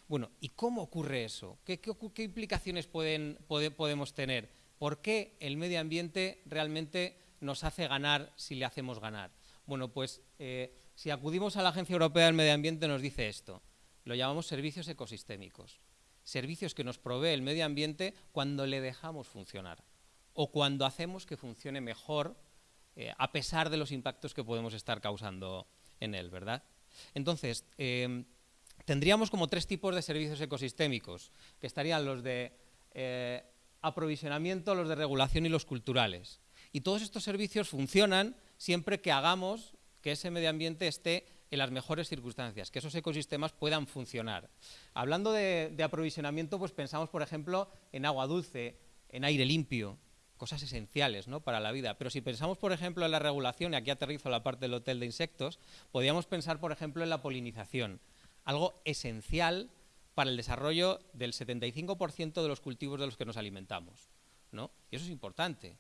Bueno, ¿y cómo ocurre eso? ¿Qué, implicaciones podemos tener? ¿Por qué el medio ambiente realmente nos hace ganar si le hacemos ganar? Bueno, pues eh, si acudimos a la Agencia Europea del Medio Ambiente nos dice esto. Lo llamamos servicios ecosistémicos. Servicios que nos provee el medio ambiente cuando le dejamos funcionar o cuando hacemos que funcione mejor eh, a pesar de los impactos que podemos estar causando en él, ¿verdad? Entonces, em, tendríamos como tres tipos de servicios ecosistémicos, que estarían los de eh, aprovisionamiento, los de regulación y los culturales. Y todos estos servicios funcionan siempre que hagamos que ese medio ambiente esté en las mejores circunstancias, que esos ecosistemas puedan funcionar. Hablando de, de aprovisionamiento, pues pensamos, por ejemplo, en agua dulce, en aire limpio, cosas esenciales ¿no? para la vida. Pero si pensamos, por ejemplo, en la regulación, y aquí aterrizo la parte del hotel de insectos, podríamos pensar, por ejemplo, en la polinización, algo esencial para el desarrollo del 75% de los cultivos de los que nos alimentamos. ¿no? Y eso es importante,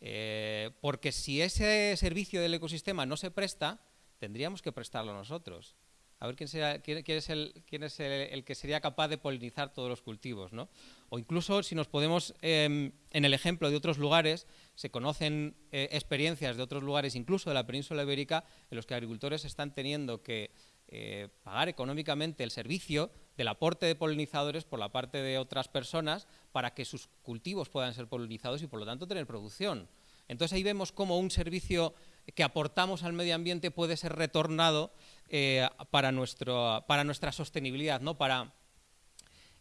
eh, porque si ese servicio del ecosistema no se presta, tendríamos que prestarlo nosotros a ver quién, es, el, que sería capaz de polinizar todos los cultivos. ¿no? O incluso si nos podemos, em, en el ejemplo de otros lugares, se conocen eh, experiencias de otros lugares, incluso de la península ibérica, en los que agricultores están teniendo que eh, pagar económicamente el servicio del aporte de polinizadores por la parte de otras personas para que sus cultivos puedan ser polinizados y por lo tanto tener producción. Entonces ahí vemos cómo un servicio que aportamos al medio ambiente puede ser retornado eh, para, nuestro, para nuestra sostenibilidad, ¿no? para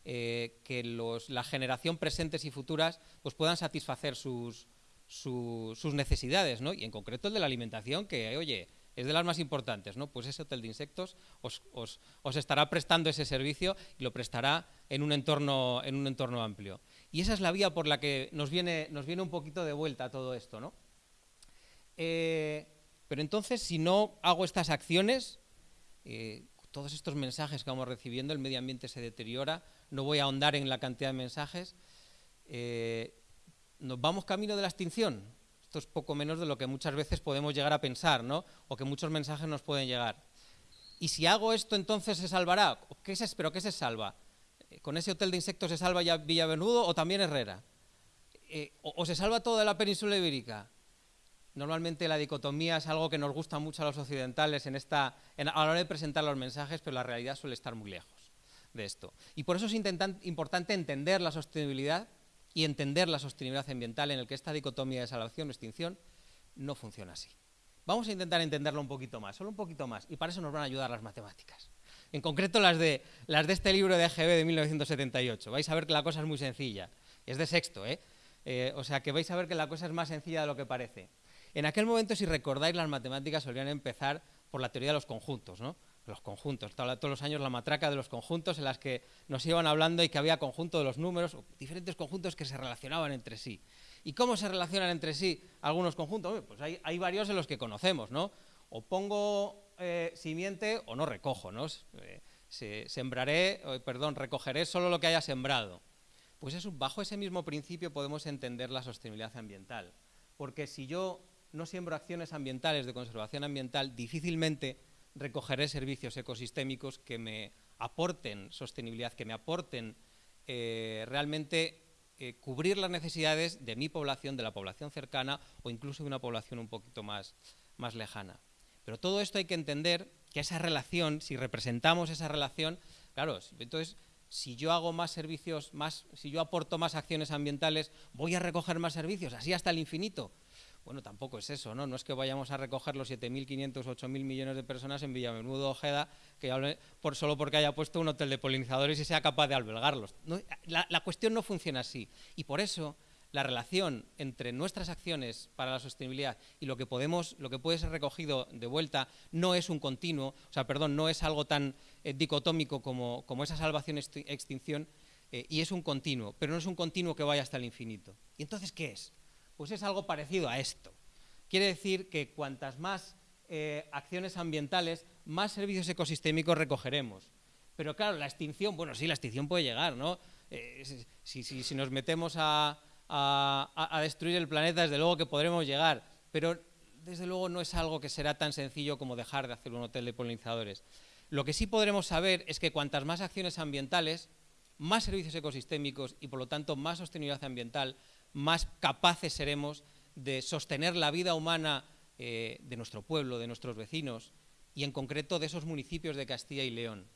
eh, que los, la generación presentes y futuras pues puedan satisfacer sus, sus necesidades, ¿no? y en concreto el de la alimentación, que, oye, es de las más importantes, ¿no? Pues ese hotel de insectos os, os, os, estará prestando ese servicio y lo prestará en un entorno, en un entorno amplio. Y esa es la vía por la que nos viene, nos viene un poquito de vuelta todo esto, ¿no? Eh, pero entonces, si no hago estas acciones, eh, todos estos mensajes que vamos recibiendo, el medio ambiente se deteriora, no voy a ahondar en la cantidad de mensajes, eh, nos vamos camino de la extinción. Esto es poco menos de lo que muchas veces podemos llegar a pensar, ¿no? O que muchos mensajes nos pueden llegar. Y si hago esto, entonces se salvará. ¿Qué se, ¿Pero qué se salva? ¿Con ese hotel de insectos se salva ya Villavenudo o también Herrera? o, se salva toda la península ibérica? Normalmente la dicotomía es algo que nos gusta mucho a los occidentales en esta, a la hora de presentar los mensajes, pero la realidad suele estar muy lejos de esto. Y por eso es importante entender la sostenibilidad y entender la sostenibilidad ambiental en el que esta dicotomía de salvación o extinción no funciona así. Vamos a intentar entenderlo un poquito más, solo un poquito más, y para eso nos van a ayudar las matemáticas. En concreto las de, las de este libro de EGB de 1978. Vais a ver que la cosa es muy sencilla. Es de sexto, ¿eh? ¿eh? O sea que vais a ver que la cosa es más sencilla de lo que parece. En aquel momento, si recordáis, las matemáticas solían empezar por la teoría de los conjuntos, ¿no? Los conjuntos, todos los años la matraca de los conjuntos en las que nos iban hablando y que había conjunto de los números, diferentes conjuntos que se relacionaban entre sí. ¿Y cómo se relacionan entre sí algunos conjuntos? Pues hay, varios en los que conocemos, ¿no? O pongo eh, simiente o no recojo, ¿no? Eh, sembraré, perdón, recogeré solo lo que haya sembrado. Pues bajo ese mismo principio podemos entender la sostenibilidad ambiental. Porque si yo no siembro acciones ambientales de conservación ambiental, difícilmente recogeré servicios ecosistémicos que me aporten sostenibilidad, que me aporten eh, realmente eh, cubrir las necesidades de mi población, de la población cercana o incluso de una población un poquito más, más lejana. Pero todo esto hay que entender que esa relación, si representamos esa relación, claro, entonces si yo hago más servicios, más, si yo aporto más acciones ambientales, voy a recoger más servicios, así hasta el infinito. Bueno, tampoco es eso, ¿no? No es que vayamos a recoger los 7.500, 8.000 millones de personas en Villamenudo Ojeda, que hable por, solo porque haya puesto un hotel de polinizadores y sea capaz de albergarlos. la, cuestión no funciona así. Y por eso la relación entre nuestras acciones para la sostenibilidad y lo que podemos, lo que puede ser recogido de vuelta, no es un continuo, o sea, perdón, no es algo tan eh, dicotómico como, como, esa salvación extinción, eh, y es un continuo, pero no es un continuo que vaya hasta el infinito. ¿Y entonces qué es? Pues es algo parecido a esto. Quiere decir que cuantas más eh, acciones ambientales, más servicios ecosistémicos recogeremos. Pero claro, la extinción, bueno, sí, la extinción puede llegar, ¿no? si, nos metemos a, destruir el planeta, desde luego que podremos llegar, pero desde luego no es algo que será tan sencillo como dejar de hacer un hotel de polinizadores. Lo que sí podremos saber es que cuantas más acciones ambientales, más servicios ecosistémicos y por lo tanto más sostenibilidad ambiental, más capaces seremos de sostener la vida humana eh, de nuestro pueblo, de nuestros vecinos y en concreto de esos municipios de Castilla y León.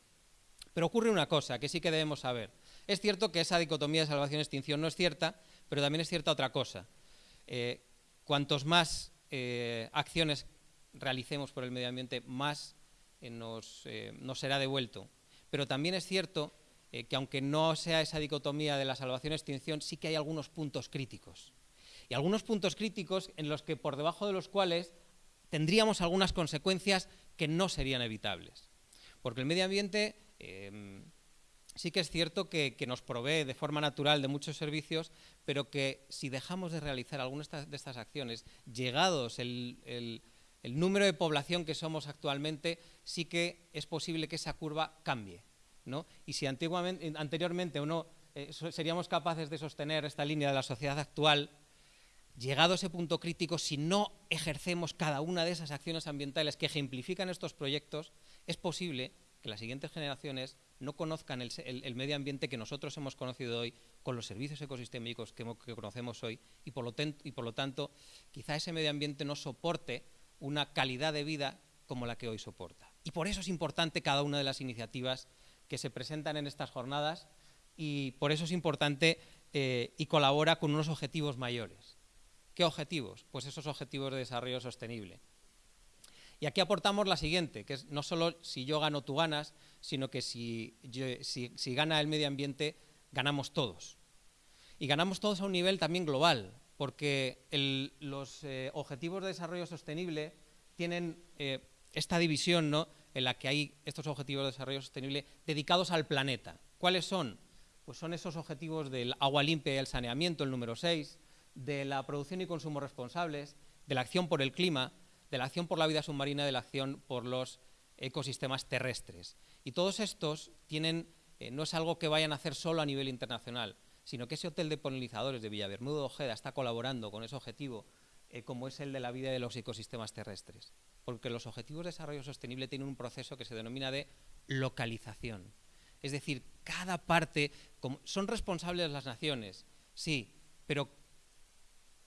Pero ocurre una cosa que sí que debemos saber. Es cierto que esa dicotomía de salvación-extinción no es cierta, pero también es cierta otra cosa. Eh, cuantos más eh, acciones realicemos por el medio ambiente, más eh, nos, será devuelto. Pero también es cierto que aunque no sea esa dicotomía de la salvación-extinción, sí que hay algunos puntos críticos. Y algunos puntos críticos en los que por debajo de los cuales tendríamos algunas consecuencias que no serían evitables. Porque el medio ambiente sí que es cierto que, nos provee de forma natural de muchos servicios, pero que si dejamos de realizar algunas de estas acciones, llegados el, número de población que somos actualmente, sí que es posible que esa curva cambie. Y si antiguamente, anteriormente uno, eh, seríamos capaces de sostener esta línea de la sociedad actual, llegado a ese punto crítico, si no ejercemos cada una de esas acciones ambientales que ejemplifican estos proyectos, es posible que las siguientes generaciones no conozcan el, medio ambiente que nosotros hemos conocido hoy con los servicios ecosistémicos que, conocemos hoy y por, lo y por lo tanto quizá ese medio ambiente no soporte una calidad de vida como la que hoy soporta. Y por eso es importante cada una de las iniciativas que se presentan en estas jornadas y por eso es importante eh, y colabora con unos objetivos mayores. ¿Qué objetivos? Pues esos objetivos de desarrollo sostenible. Y aquí aportamos la siguiente, que es no solo si yo gano, tú ganas, sino que si, si, gana el medio ambiente, ganamos todos. Y ganamos todos a un nivel también global, porque los eh, objetivos de desarrollo sostenible tienen eh, esta división ¿no? En la que hay estos objetivos de desarrollo sostenible dedicados al planeta. ¿Cuáles son? Pues son esos objetivos del agua limpia y el saneamiento, el número 6, de la producción y consumo responsables, de la acción por el clima, de la acción por la vida submarina, de la acción por los ecosistemas terrestres. Y todos estos tienen, eh, no es algo que vayan a hacer solo a nivel internacional, sino que ese hotel de polinizadores de Villabermudo Ojeda está colaborando con ese objetivo, eh, como es el de la vida de los ecosistemas terrestres. Porque los objetivos de desarrollo sostenible tienen un proceso que se denomina de localización. Es decir, cada parte, son responsables las naciones, sí, pero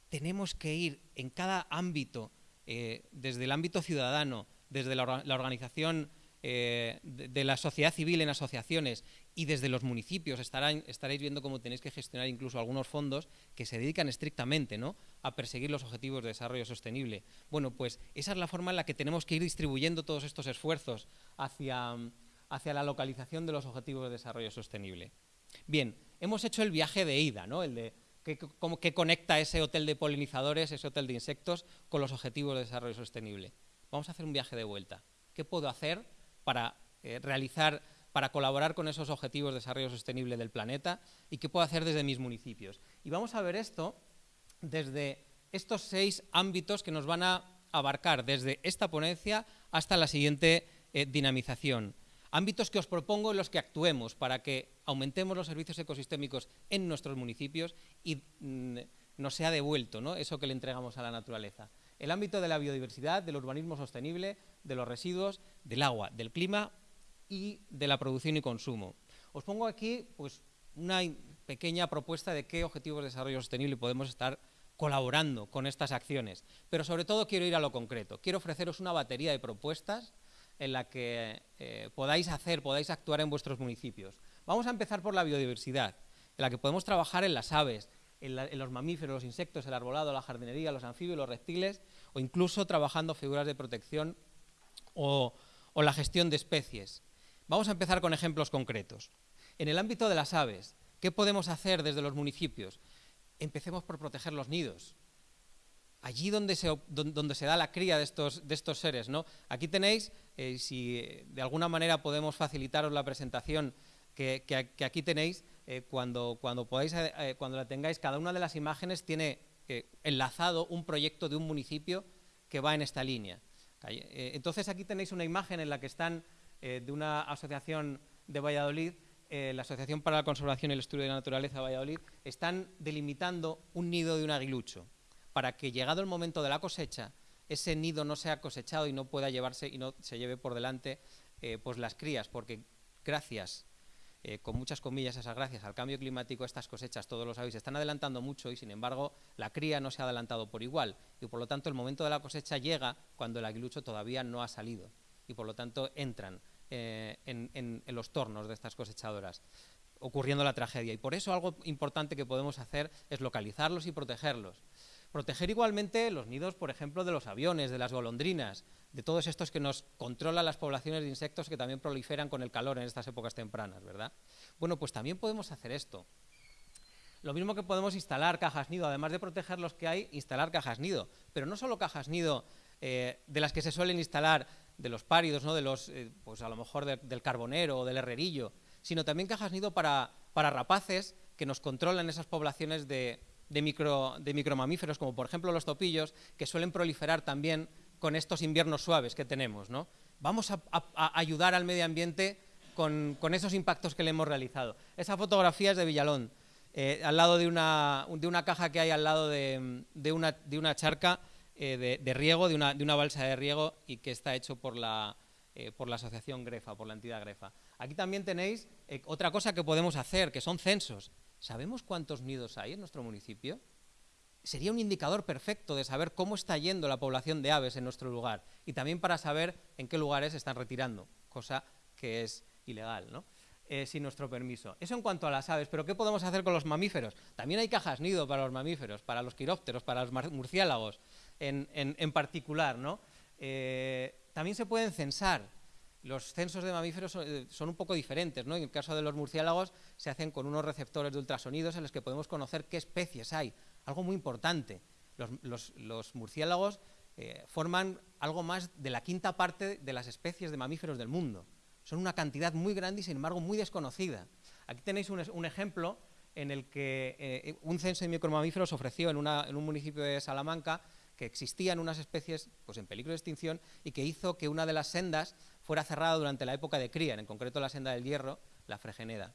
tenemos que ir en cada ámbito eh, desde el ámbito ciudadano, desde la, organización eh, de, la sociedad civil en asociaciones y desde los municipios estaréis viendo cómo tenéis que gestionar incluso algunos fondos que se dedican estrictamente ¿no? a perseguir los objetivos de desarrollo sostenible. Bueno, pues esa es la forma en la que tenemos que ir distribuyendo todos estos esfuerzos hacia, hacia la localización de los objetivos de desarrollo sostenible. Bien, hemos hecho el viaje de ida, ¿no? el de que, conecta ese hotel de polinizadores, ese hotel de insectos, con los objetivos de desarrollo sostenible. Vamos a hacer un viaje de vuelta. ¿Qué puedo hacer para eh, realizar, para colaborar con esos objetivos de desarrollo sostenible del planeta y qué puedo hacer desde mis municipios? Y vamos a ver esto desde estos seis ámbitos que nos van a abarcar desde esta ponencia hasta la siguiente eh, dinamización ámbitos que os propongo en los que actuemos para que aumentemos los servicios ecosistémicos en nuestros municipios y mm, nos sea devuelto ¿no? eso que le entregamos a la naturaleza. El ámbito de la biodiversidad, del urbanismo sostenible, de los residuos, del agua, del clima y de la producción y consumo. Os pongo aquí pues, una pequeña propuesta de qué objetivos de desarrollo sostenible podemos estar colaborando con estas acciones. Pero sobre todo quiero ir a lo concreto. Quiero ofreceros una batería de propuestas en la que eh, podáis hacer, podáis actuar en vuestros municipios. Vamos a empezar por la biodiversidad, en la que podemos trabajar en las aves, en, los mamíferos, los insectos, el arbolado, la jardinería, los anfibios, los reptiles, o incluso trabajando figuras de protección o, o la gestión de especies. Vamos a empezar con ejemplos concretos. En el ámbito de las aves, ¿qué podemos hacer desde los municipios? empecemos por proteger los nidos. Allí donde se, donde se da la cría de estos, de estos seres. ¿no? Aquí tenéis, eh, si de alguna manera podemos facilitaros la presentación que, aquí tenéis, eh, cuando, cuando, podáis, eh, cuando la tengáis, cada una de las imágenes tiene enlazado un proyecto de un municipio que va en esta línea. entonces aquí tenéis una imagen en la que están de una asociación de Valladolid la Asociación para la Conservación y el Estudio de la Naturaleza de Valladolid, están delimitando un nido de un aguilucho para que llegado el momento de la cosecha, ese nido no sea cosechado y no pueda llevarse y no se lleve por delante eh, pues las crías, porque gracias, eh, con muchas comillas esas gracias al cambio climático, estas cosechas, todos lo sabéis, están adelantando mucho y sin embargo la cría no se ha adelantado por igual. Y por lo tanto el momento de la cosecha llega cuando el aguilucho todavía no ha salido y por lo tanto entran eh, en los tornos de estas cosechadoras ocurriendo la tragedia. Y por eso algo importante que podemos hacer es localizarlos y protegerlos. Proteger igualmente los nidos, por ejemplo, de los aviones, de las golondrinas, de todos estos que nos controlan las poblaciones de insectos que también proliferan con el calor en estas épocas tempranas, ¿verdad? Bueno, pues también podemos hacer esto. Lo mismo que podemos instalar cajas nido, además de proteger los que hay, instalar cajas nido. Pero no solo cajas nido eh, de las que se suelen instalar de los páridos, ¿no? de los, eh, pues a lo mejor del carbonero o del herrerillo, sino también cajas nido para, para rapaces que nos controlan esas poblaciones de, de, micro, de micromamíferos, como por ejemplo los topillos, que suelen proliferar también con estos inviernos suaves que tenemos. ¿no? Vamos a, ayudar al medio ambiente con, esos impactos que le hemos realizado. Esa fotografía es de Villalón, eh, al lado de una, de una, caja que hay al lado de, de, una, de una, charca eh, de, riego, de una, de una, balsa de riego y que está hecho por la, eh, por la asociación Grefa, por la entidad Grefa. Aquí también tenéis otra cosa que podemos hacer, que son censos. ¿Sabemos cuántos nidos hay en nuestro municipio? Sería un indicador perfecto de saber cómo está yendo la población de aves en nuestro lugar y también para saber en qué lugares están retirando, cosa que es ilegal, ¿no? Eh, sin nuestro permiso. Eso en cuanto a las aves, pero ¿qué podemos hacer con los mamíferos? También hay cajas nido para los mamíferos, para los quirópteros, para los murciélagos en, particular, ¿no? Eh, también se pueden censar los censos de mamíferos eh, son, un poco diferentes. ¿no? En el caso de los murciélagos se hacen con unos receptores de ultrasonidos en los que podemos conocer qué especies hay. Algo muy importante. Los, murciélagos eh, forman algo más de la quinta parte de las especies de mamíferos del mundo. Son una cantidad muy grande y sin embargo muy desconocida. Aquí tenéis un, ejemplo en el que eh, un censo de micromamíferos ofreció en, en un municipio de Salamanca que existían unas especies pues, en peligro de extinción y que hizo que una de las sendas fuera cerrada durante la época de cría, en concreto la senda del hierro, la fregeneda.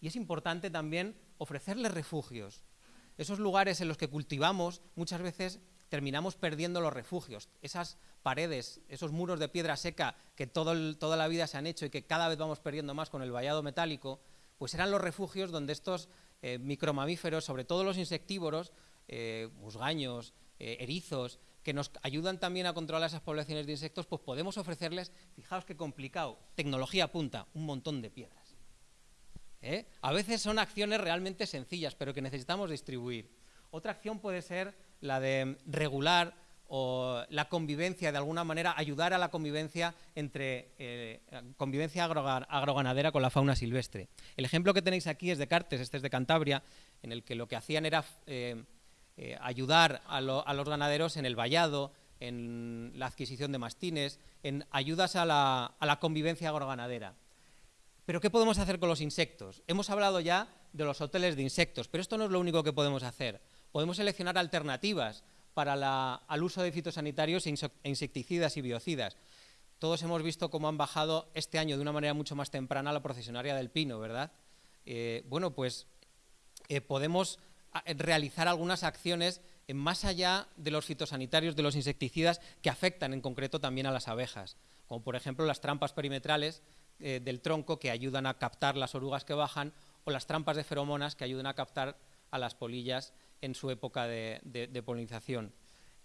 Y es importante también ofrecerles refugios. Esos lugares en los que cultivamos muchas veces terminamos perdiendo los refugios, esas paredes, esos muros de piedra seca que toda la vida se han hecho y que cada vez vamos perdiendo más con el vallado metálico, pues eran los refugios donde estos eh, micromamíferos, sobre todo los insectívoros, eh, musgaños, eh, erizos, que nos ayudan también a controlar esas poblaciones de insectos, pues podemos ofrecerles, fijaos qué complicado, tecnología punta, un montón de piedras. ¿Eh? A veces son acciones realmente sencillas, pero que necesitamos distribuir. Otra acción puede ser la de regular o la convivencia, de alguna manera, ayudar a la convivencia entre eh, convivencia agroganadera con la fauna silvestre. El ejemplo que tenéis aquí es de Cartes, este es de Cantabria, en el que lo que hacían era eh, ayudar a, los ganaderos en el vallado, en la adquisición de mastines, en ayudas a la, convivencia agroganadera. Pero ¿qué podemos hacer con los insectos? Hemos hablado ya de los hoteles de insectos, pero esto no es lo único que podemos hacer. Podemos seleccionar alternativas para al uso de fitosanitarios e, e insecticidas y biocidas. Todos hemos visto cómo han bajado este año de una manera mucho más temprana la procesionaria del pino, ¿verdad? Eh, bueno, pues eh, podemos realizar algunas acciones más allá de los fitosanitarios, de los insecticidas, que afectan en concreto también a las abejas, como por ejemplo las trampas perimetrales eh, del tronco que ayudan a captar las orugas que bajan, o las trampas de feromonas que ayudan a captar a las polillas en su época de polinización.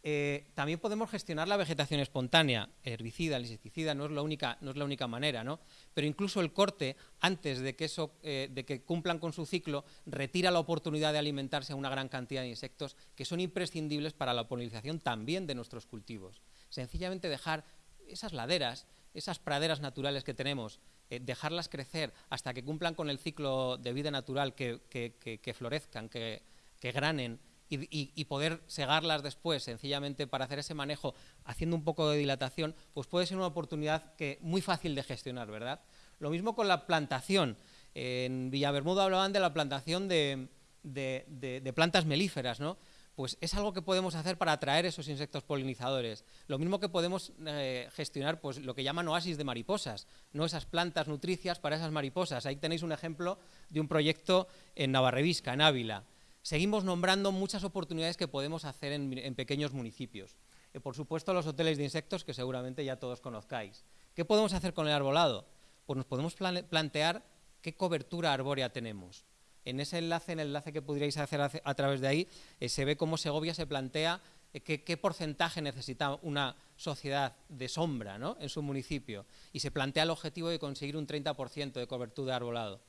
Eh, también podemos gestionar la vegetación espontánea, herbicida, insecticida, no es la única, no es la única manera, ¿no? Pero incluso el corte, antes de que, eso, eh, de que cumplan con su ciclo, retira la oportunidad de alimentarse a una gran cantidad de insectos que son imprescindibles para la polinización también de nuestros cultivos. Sencillamente dejar esas laderas, esas praderas naturales que tenemos, eh, dejarlas crecer hasta que cumplan con el ciclo de vida natural, que, que florezcan, que que granen y, poder segarlas después, sencillamente para hacer ese manejo, haciendo un poco de dilatación, pues puede ser una oportunidad que muy fácil de gestionar, ¿verdad? Lo mismo con la plantación. En Villabermuda hablaban de la plantación de, de plantas melíferas, ¿no? pues es algo que podemos hacer para atraer esos insectos polinizadores. Lo mismo que podemos eh, gestionar pues, lo que llaman oasis de mariposas, no esas plantas nutricias para esas mariposas. Ahí tenéis un ejemplo de un proyecto en Navarrevisca, en Ávila. Seguimos nombrando muchas oportunidades que podemos hacer en, pequeños municipios. Y por supuesto los hoteles de insectos que seguramente ya todos conozcáis. ¿Qué podemos hacer con el arbolado? Pues nos podemos plantear qué cobertura arbórea tenemos en ese enlace, en el enlace que pudierais hacer a, través de ahí, eh, se ve cómo Segovia se plantea eh, qué, porcentaje necesita una sociedad de sombra en su municipio y se plantea el objetivo de conseguir un 30% de cobertura de arbolado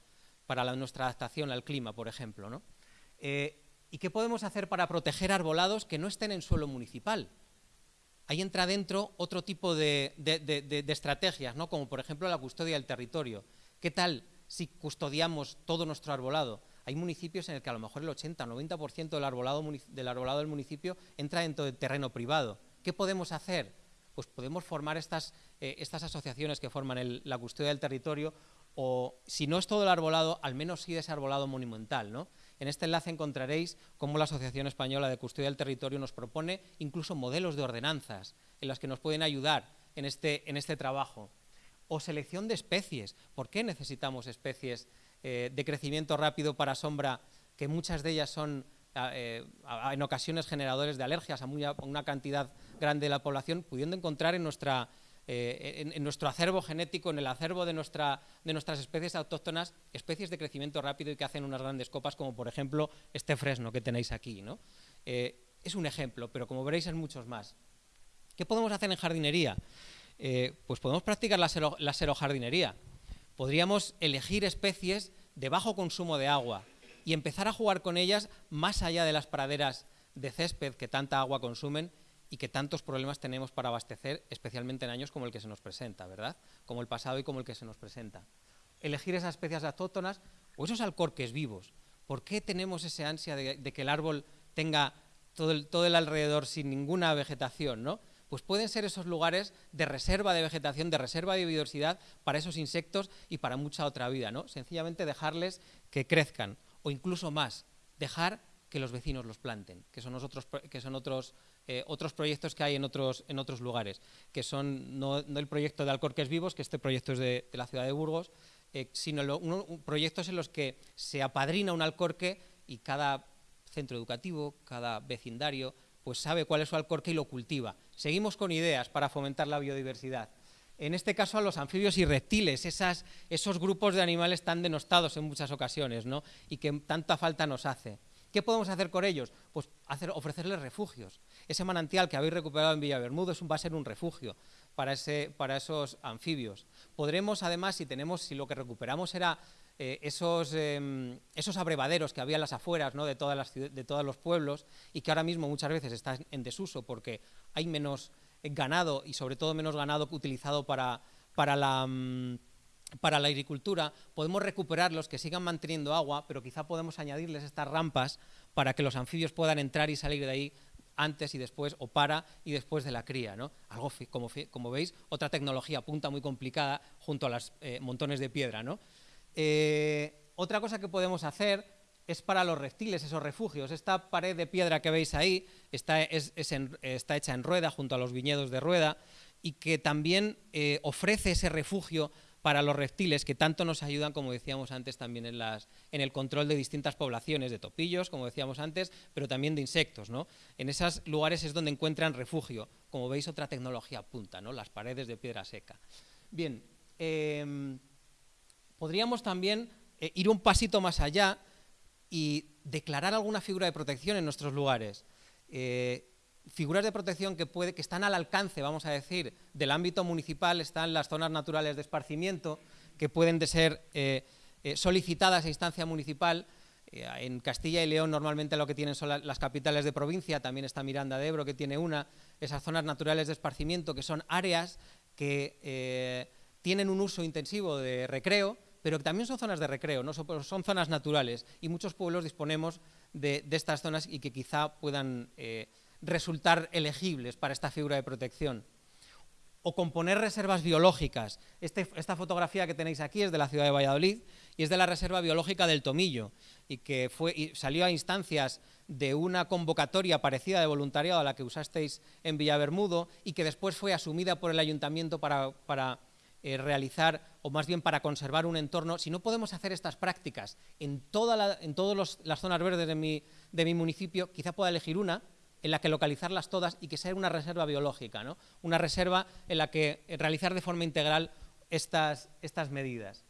para nuestra adaptación al clima, por ejemplo. Eh, ¿Y qué podemos hacer para proteger arbolados que no estén en suelo municipal? Ahí entra dentro otro tipo de, estrategias, ¿no? como por ejemplo la custodia del territorio. ¿Qué tal si custodiamos todo nuestro arbolado. Hay municipios en el que a lo mejor el 80-90% del arbolado, del arbolado del municipio entra dentro del terreno privado. ¿Qué podemos hacer? Pues podemos formar estas, eh, asociaciones que forman la custodia del territorio o, si no es todo el arbolado, al menos sí ese arbolado monumental. ¿no? En este enlace encontraréis cómo la Asociación Española de Custodia del Territorio nos propone incluso modelos de ordenanzas en las que nos pueden ayudar en este, en este trabajo o selección de especies. ¿Por qué necesitamos especies eh, de crecimiento rápido para sombra, que muchas de ellas son eh, en ocasiones generadores de alergias a, una cantidad grande de la población, pudiendo encontrar en, nuestra, eh, en, nuestro acervo genético, en el acervo de, nuestra, de nuestras especies autóctonas, especies de crecimiento rápido y que hacen unas grandes copas, como por ejemplo este fresno que tenéis aquí. ¿no? es un ejemplo, pero como veréis hay muchos más. ¿Qué podemos hacer en jardinería? Eh, pues podemos practicar la, serojardinería. Podríamos elegir especies de bajo consumo de agua y empezar a jugar con ellas más allá de las praderas de césped que tanta agua consumen y que tantos problemas tenemos para abastecer, especialmente en años como el que se nos presenta, ¿verdad? Como el pasado y como el que se nos presenta. Elegir esas especies autóctonas o esos alcorques vivos. ¿Por qué tenemos esa ansia de, que el árbol tenga todo el, todo el alrededor sin ninguna vegetación, ¿no? pues pueden ser esos lugares de reserva de vegetación, de reserva de biodiversidad para esos insectos y para mucha otra vida, ¿no? Sencillamente dejarles que crezcan, o incluso más, dejar que los vecinos los planten, que son, otros, que son otros, eh, otros proyectos que hay en otros, en otros lugares, que son no, el proyecto de Alcorques Vivos, que este proyecto es de, la ciudad de Burgos, eh, sino proyectos en los que se apadrina un alcorque y cada centro educativo, cada vecindario, pues sabe cuál es su alcorque y lo cultiva. Seguimos con ideas para fomentar la biodiversidad. En este caso a los anfibios y reptiles, esos grupos de animales tan denostados en muchas ocasiones ¿no? y que tanta falta nos hace. ¿Qué podemos hacer con ellos? Pues ofrecerles refugios. Ese manantial que habéis recuperado en Villabermudo es un, va a ser un refugio para, ese, para esos anfibios. Podremos, además, si, tenemos, si lo que recuperamos era eh, esos, em, esos, abrevaderos que había en las afueras ¿no? de, todas las, de todos los pueblos y que ahora mismo muchas veces están en desuso porque hay menos ganado y sobre todo menos ganado utilizado para, para la... Mm, para la agricultura, podemos recuperarlos, que sigan manteniendo agua, pero quizá podemos añadirles estas rampas para que los anfibios puedan entrar y salir de ahí antes y después, o para y después de la cría. ¿no? Algo, como, como veis, otra tecnología punta muy complicada junto a los eh, montones de piedra. ¿no? Eh, otra cosa que podemos hacer es para los reptiles, esos refugios. Esta pared de piedra que veis ahí está, está hecha en rueda, junto a los viñedos de rueda, y que también eh, ofrece ese refugio para los reptiles que tanto nos ayudan, como decíamos antes, también en, el control de distintas poblaciones, de topillos, como decíamos antes, pero también de insectos. ¿no? En esos lugares es donde encuentran refugio. Como veis, otra tecnología punta, ¿no? las paredes de piedra seca. Bien, em, podríamos también eh, ir un pasito más allá y declarar alguna figura de protección en nuestros lugares. Eh, figuras de protección que, puede, que están al alcance, vamos a decir, del ámbito municipal, están las zonas naturales de esparcimiento, que pueden de ser eh, solicitadas a instancia municipal. en Castilla y León normalmente lo que tienen son las capitales de provincia, también está Miranda de Ebro que tiene una, esas zonas naturales de esparcimiento, que son áreas que tienen un uso intensivo de recreo, pero también son zonas de recreo, ¿no? son, zonas naturales y muchos pueblos disponemos de, estas zonas y que quizá puedan eh, resultar elegibles para esta figura de protección. O componer reservas biológicas. Este, esta fotografía que tenéis aquí es de la ciudad de Valladolid y es de la Reserva Biológica del Tomillo y que fue, salió a instancias de una convocatoria parecida de voluntariado a la que usasteis en Villabermudo y que después fue asumida por el ayuntamiento para, eh, realizar, o más bien para conservar un entorno. Si no podemos hacer estas prácticas en, todas las zonas verdes de mi, de mi municipio, quizá pueda elegir una en la que localizarlas todas y que sea una reserva biológica, ¿no? una reserva en la que realizar de forma integral estas, estas medidas.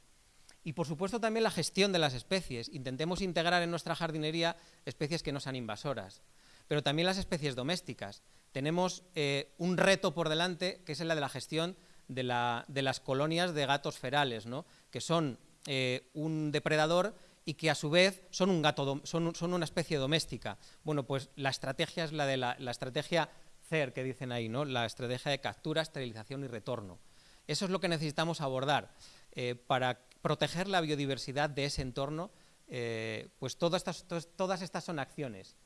Y por supuesto también la gestión de las especies. Intentemos integrar en nuestra jardinería especies que no sean invasoras, pero también las especies domésticas. Tenemos eh, un reto por delante que es el de la gestión de, las colonias de gatos ferales, ¿no? que son eh, un depredador y que a su vez son, un gato, son, son, una especie doméstica. Bueno, pues la estrategia es la de la, estrategia CER que dicen ahí, ¿no? la estrategia de captura, esterilización y retorno. Eso es lo que necesitamos abordar eh, para proteger la biodiversidad de ese entorno. Eh, pues todas estas, todas estas son acciones.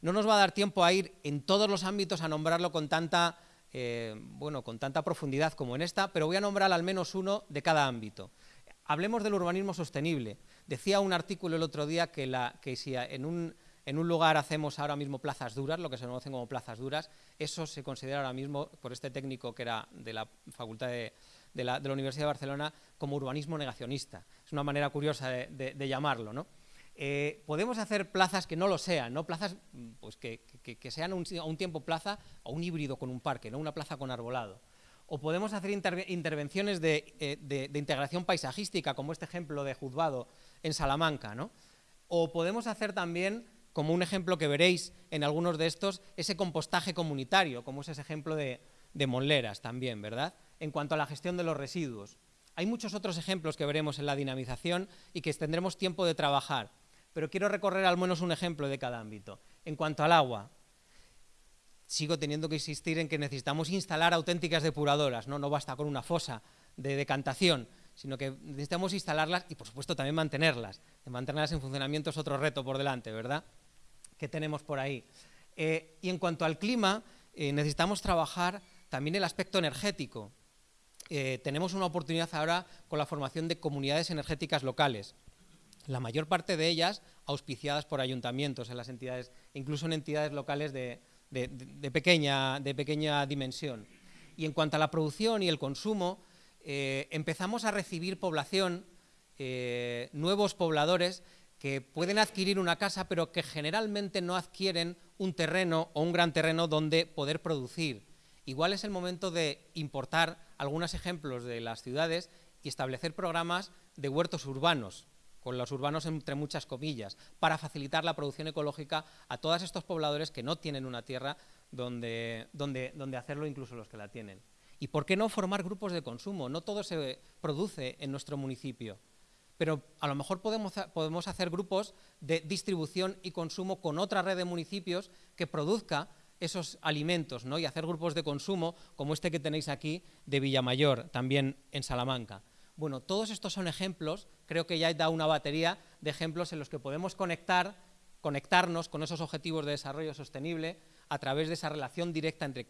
No nos va a dar tiempo a ir en todos los ámbitos a nombrarlo con tanta, eh, bueno, con tanta profundidad como en esta, pero voy a nombrar al menos uno de cada ámbito. Hablemos del urbanismo sostenible. Decía un artículo el otro día que, si en un, lugar hacemos ahora mismo plazas duras, lo que se conocen como plazas duras, eso se considera ahora mismo, por este técnico que era de la Facultad de, la, Universidad de Barcelona, como urbanismo negacionista. Es una manera curiosa de, llamarlo. Eh, podemos hacer plazas que no lo sean, ¿no? plazas pues, que, sean a un tiempo plaza o un híbrido con un parque, no una plaza con arbolado o podemos hacer intervenciones eh, de, integración paisajística, como este ejemplo de Juzgado en Salamanca, ¿no? o podemos hacer también, como un ejemplo que veréis en algunos de estos, ese compostaje comunitario, como es ese ejemplo de, de también, ¿verdad? En cuanto a la gestión de los residuos. Hay muchos otros ejemplos que veremos en la dinamización y que tendremos tiempo de trabajar, pero quiero recorrer al menos un ejemplo de cada ámbito. En cuanto al agua, sigo teniendo que insistir en que necesitamos instalar auténticas depuradoras, no, basta con una fosa de decantación, sino que necesitamos instalarlas y, por supuesto, también mantenerlas. mantenerlas en funcionamiento es otro reto por delante, ¿verdad?, que tenemos por ahí. Eh, y en cuanto al clima, eh, necesitamos trabajar también el aspecto energético. Eh, tenemos una oportunidad ahora con la formación de comunidades energéticas locales, la mayor parte de ellas auspiciadas por ayuntamientos en las entidades, incluso en entidades locales de, de, pequeña, de pequeña dimensión. Y en cuanto a la producción y el consumo, eh, empezamos a recibir población, eh, nuevos pobladores que pueden adquirir una casa, pero que generalmente no adquieren un terreno o un gran terreno donde poder producir. Igual es el momento de importar algunos ejemplos de las ciudades y establecer programas de huertos urbanos, con los urbanos entre muchas comillas, para facilitar la producción ecológica a todos estos pobladores que no tienen una tierra donde, donde, donde hacerlo, incluso los que la tienen. ¿Y por qué no formar grupos de consumo? No todo se produce en nuestro municipio, pero a lo mejor podemos, podemos hacer grupos de distribución y consumo con otra red de municipios que produzca esos alimentos ¿no? y hacer grupos de consumo como este que tenéis aquí de Villamayor, también en Salamanca. Bueno, todos estos son ejemplos, creo que ya da una batería de ejemplos en los que podemos conectar, conectarnos con esos objetivos de desarrollo sostenible a través de esa relación directa entre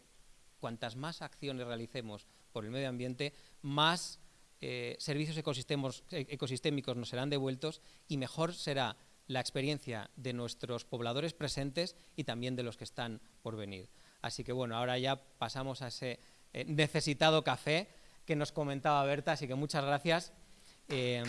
cuantas más acciones realicemos por el medio ambiente, más eh, servicios ecosistémicos nos serán devueltos y mejor será la experiencia de nuestros pobladores presentes y también de los que están por venir. Así que bueno, ahora ya pasamos a ese eh, necesitado café que nos comentaba Berta, así que muchas gracias. Eh,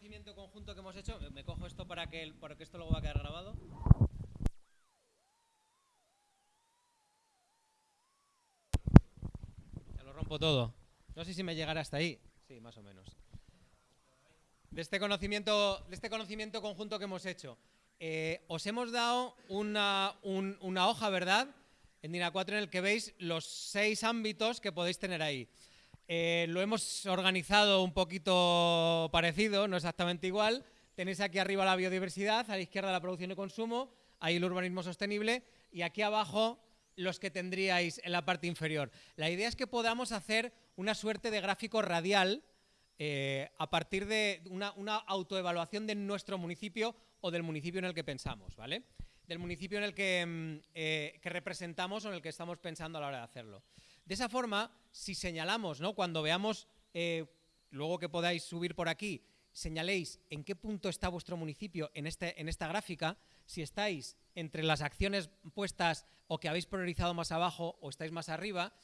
conocimiento conjunto que hemos hecho, me cojo esto para que, para que esto luego va a quedar grabado. Ya lo rompo todo. No sé si me llegará hasta ahí. Sí, más o menos. De este conocimiento, de este conocimiento conjunto que hemos hecho. Eh, os hemos dado una, hoja, ¿verdad? En DINA 4 en el que veis los seis ámbitos que podéis tener ahí. Eh, lo hemos organizado un poquito parecido, no exactamente igual. Tenéis aquí arriba la biodiversidad, a la izquierda la producción y consumo, ahí el urbanismo sostenible y aquí abajo los que tendríais en la parte inferior. La idea es que podamos hacer una suerte de gráfico radial eh, a partir de una, autoevaluación de nuestro municipio o del municipio en el que pensamos, ¿vale? Del municipio en el que, mm, eh, que representamos o en el que estamos pensando a la hora de hacerlo. De esa forma, si señalamos, ¿no? cuando veamos, eh, luego que podáis subir por aquí, señaléis en qué punto está vuestro municipio en, este, en esta gráfica, si estáis entre las acciones puestas o que habéis priorizado más abajo o estáis más arriba,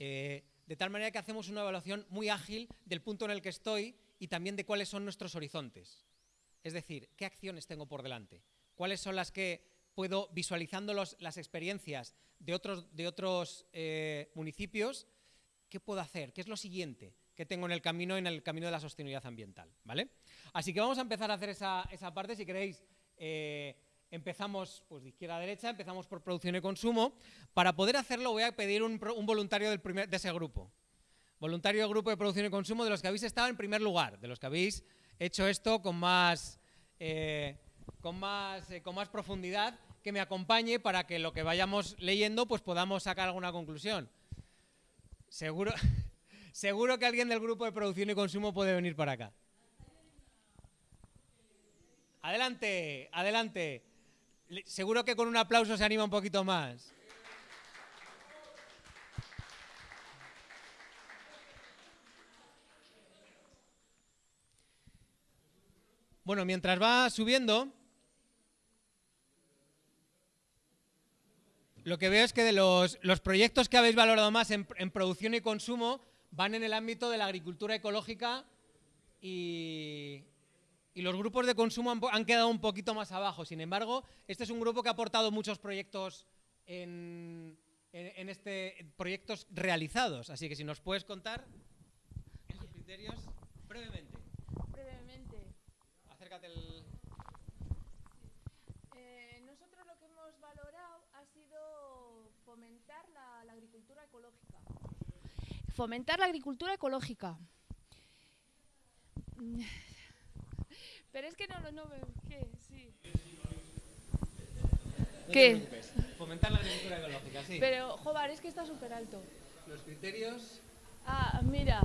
eh, de tal manera que hacemos una evaluación muy ágil del punto en el que estoy y también de cuáles son nuestros horizontes. Es decir, qué acciones tengo por delante, cuáles son las que puedo, visualizando las experiencias de otros, de otros eh, municipios, ¿qué puedo hacer? ¿Qué es lo siguiente que tengo en el camino, en el camino de la sostenibilidad ambiental? ¿vale? Así que vamos a empezar a hacer esa, parte, si queréis, eh, empezamos pues, de izquierda a derecha, empezamos por producción y consumo. Para poder hacerlo voy a pedir un, voluntario del primer, de ese grupo. Voluntario del grupo de producción y consumo de los que habéis estado en primer lugar, de los que habéis hecho esto con más... Eh, con más, eh, con más profundidad, que me acompañe para que lo que vayamos leyendo pues podamos sacar alguna conclusión. Seguro, [LAUGHS] seguro que alguien del grupo de producción y consumo puede venir para acá. Adelante, adelante. Seguro que con un aplauso se anima un poquito más. Bueno, mientras va subiendo, lo que veo es que de los, proyectos que habéis valorado más en, producción y consumo van en el ámbito de la agricultura ecológica y, los grupos de consumo han, quedado un poquito más abajo. Sin embargo, este es un grupo que ha aportado muchos proyectos en, este, proyectos realizados. Así que si nos puedes contar esos criterios. Brevemente. Acércate el... fomentar la, agricultura ecológica. Fomentar la agricultura ecológica. Pero es que no lo no, ¿Qué? Sí. ¿Qué? Fomentar la agricultura ecológica, sí. Pero, joder, es que está súper alto. ¿Los criterios? Ah, mira.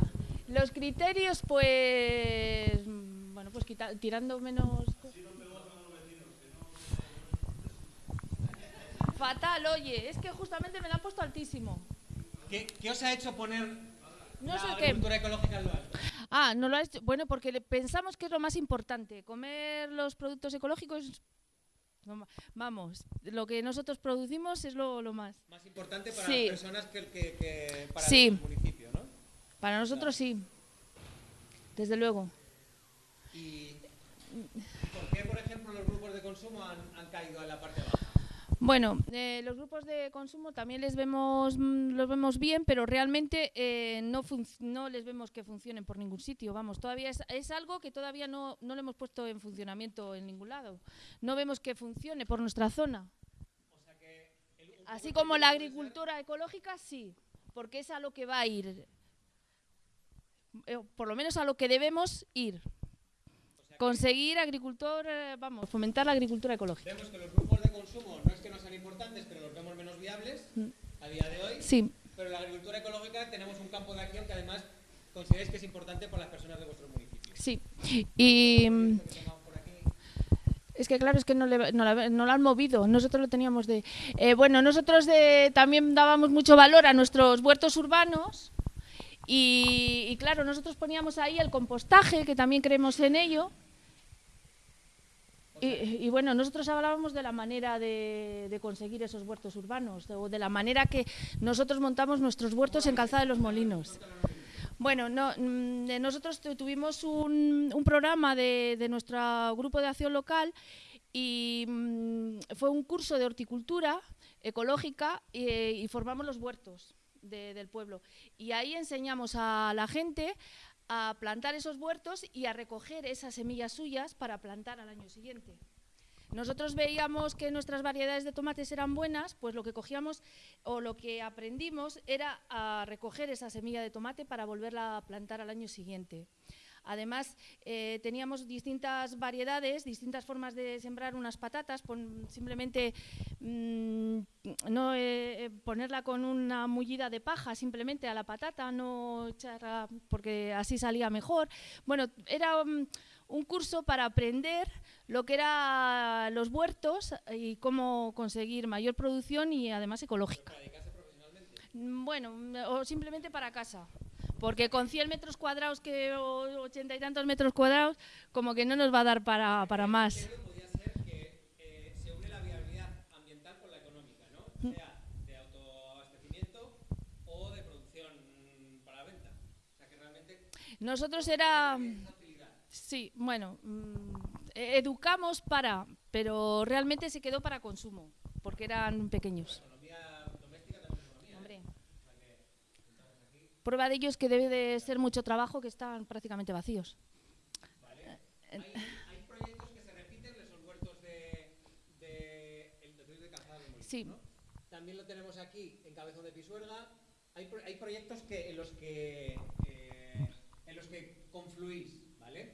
Los criterios, pues... Bueno, pues tirando menos... Fatal, oye, es que justamente me la han puesto altísimo. ¿Qué, os ha hecho poner no la agricultura ecológica en lo alto? Ah, no lo ha hecho. Bueno, porque pensamos que es lo más importante. Comer los productos ecológicos Vamos, lo que nosotros producimos es lo, más. Más importante para las personas que, para el municipio, ¿no? Para nosotros sí, desde luego. ¿Y, por qué, por ejemplo, los grupos de consumo han, han caído a la parte baja? Bueno, eh, los grupos de consumo también les vemos, mm, los vemos bien, pero realmente eh, no, no les vemos que funcionen por ningún sitio. Vamos, todavía es, algo que todavía no, no lo hemos puesto en funcionamiento en ningún lado. No vemos que funcione por nuestra zona. Así como la agricultura ecológica, sí, porque es a lo que va a ir. Eh, por lo menos a lo que debemos ir conseguir agricultor, eh, vamos, fomentar la agricultura ecológica. Vemos que los grupos de consumo importantes, pero los vemos menos viables mm. a día de hoy. Sí. Pero la agricultura ecológica tenemos un campo de acción que además consideráis que es importante para las personas de vuestro municipio. Sí. Y mm, es que claro, es que no, le, no, la, no han movido, nosotros lo teníamos de... Eh, bueno, nosotros de, también dábamos mucho valor a nuestros huertos urbanos y, y, claro, nosotros poníamos ahí el compostaje, que también creemos en ello, y, bueno, nosotros hablábamos de la manera de, conseguir esos huertos urbanos, o de la manera que nosotros montamos nuestros huertos en Calzada de los Molinos. Bueno, mm, nosotros tuvimos un, programa de, nuestro grupo de acción local y mm, fue un curso de horticultura ecológica y, formamos los huertos del pueblo. Y ahí enseñamos a la gente a plantar esos huertos y a recoger esas semillas suyas para plantar al año siguiente. nosotros veíamos que nuestras variedades de tomates eran buenas, pues lo que cogíamos o lo que aprendimos era a recoger esa semilla de tomate para volverla a plantar al año siguiente. Además, eh, teníamos distintas variedades, distintas formas de sembrar unas patatas, simplemente mm, no eh, eh, ponerla con una mullida de paja simplemente a la patata, no echarla porque así salía mejor. Bueno, era mm, un curso para aprender lo que eran los huertos y cómo conseguir mayor producción y además ecológica. Mm, bueno, o simplemente para casa porque con 100 metros cuadrados que, o 80 y tantos metros cuadrados, como que no nos va a dar para, para más. Podría ser que se une la viabilidad ambiental con la económica, ¿no? Sea de autoabastecimiento o de producción para venta. O sea que realmente... Nosotros era... Sí, bueno, mm, e-, educamos para, pero realmente se quedó para consumo, porque eran pequeños. Prueba de ello es que debe de ser mucho trabajo que están prácticamente vacíos. Vale. ¿Hay, hay, proyectos que se repiten, esos huertos de, de, el de Sí. También lo tenemos aquí en Cabezón de Pisuerga. Hay, hay proyectos que, en, los que, eh, en los que confluís, ¿vale?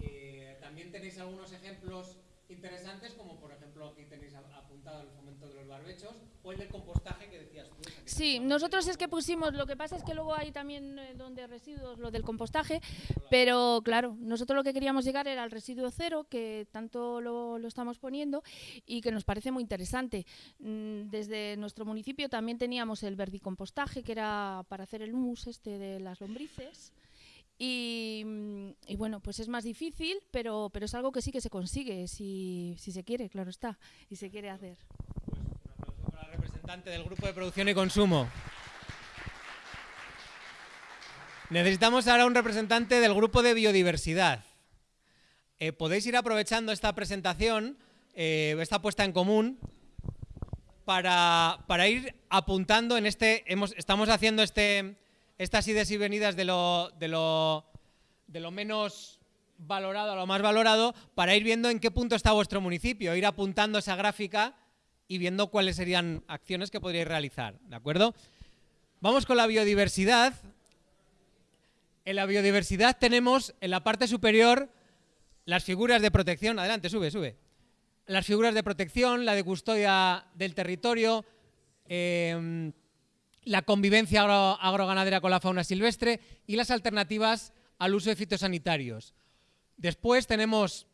Eh, también tenéis algunos ejemplos interesantes, como por ejemplo aquí tenéis apuntado el fomento de los barbechos o el del compostaje que decías tú. Sí, nosotros es que pusimos, lo que pasa es que luego hay también eh, donde residuos, lo del compostaje, pero claro, nosotros lo que queríamos llegar era al residuo cero, que tanto lo, lo estamos poniendo y que nos parece muy interesante. Mm, desde nuestro municipio también teníamos el verdicompostaje, que era para hacer el humus este de las lombrices. Mm, y, bueno, pues es más difícil, pero, pero es algo que sí que se consigue, si, si se quiere, claro está, y se quiere hacer. Pues un aplauso para el representante del Grupo de Producción y Consumo. Necesitamos ahora un representante del Grupo de Biodiversidad. Eh, podéis ir aprovechando esta presentación, eh, esta puesta en común, para, para, ir apuntando en este... Estamos haciendo este estas idas y venidas de lo, de lo, de lo menos valorado a lo más valorado para ir viendo en qué punto está vuestro municipio, ir apuntando esa gráfica y viendo cuáles serían acciones que podríais realizar, ¿de acuerdo? Vamos con la biodiversidad. En la biodiversidad tenemos en la parte superior las figuras de protección. Adelante, sube, sube. Las figuras de protección, la de custodia del territorio, eh, la convivencia agroganadera con la fauna silvestre y las alternativas al uso de fitosanitarios. Después tenemos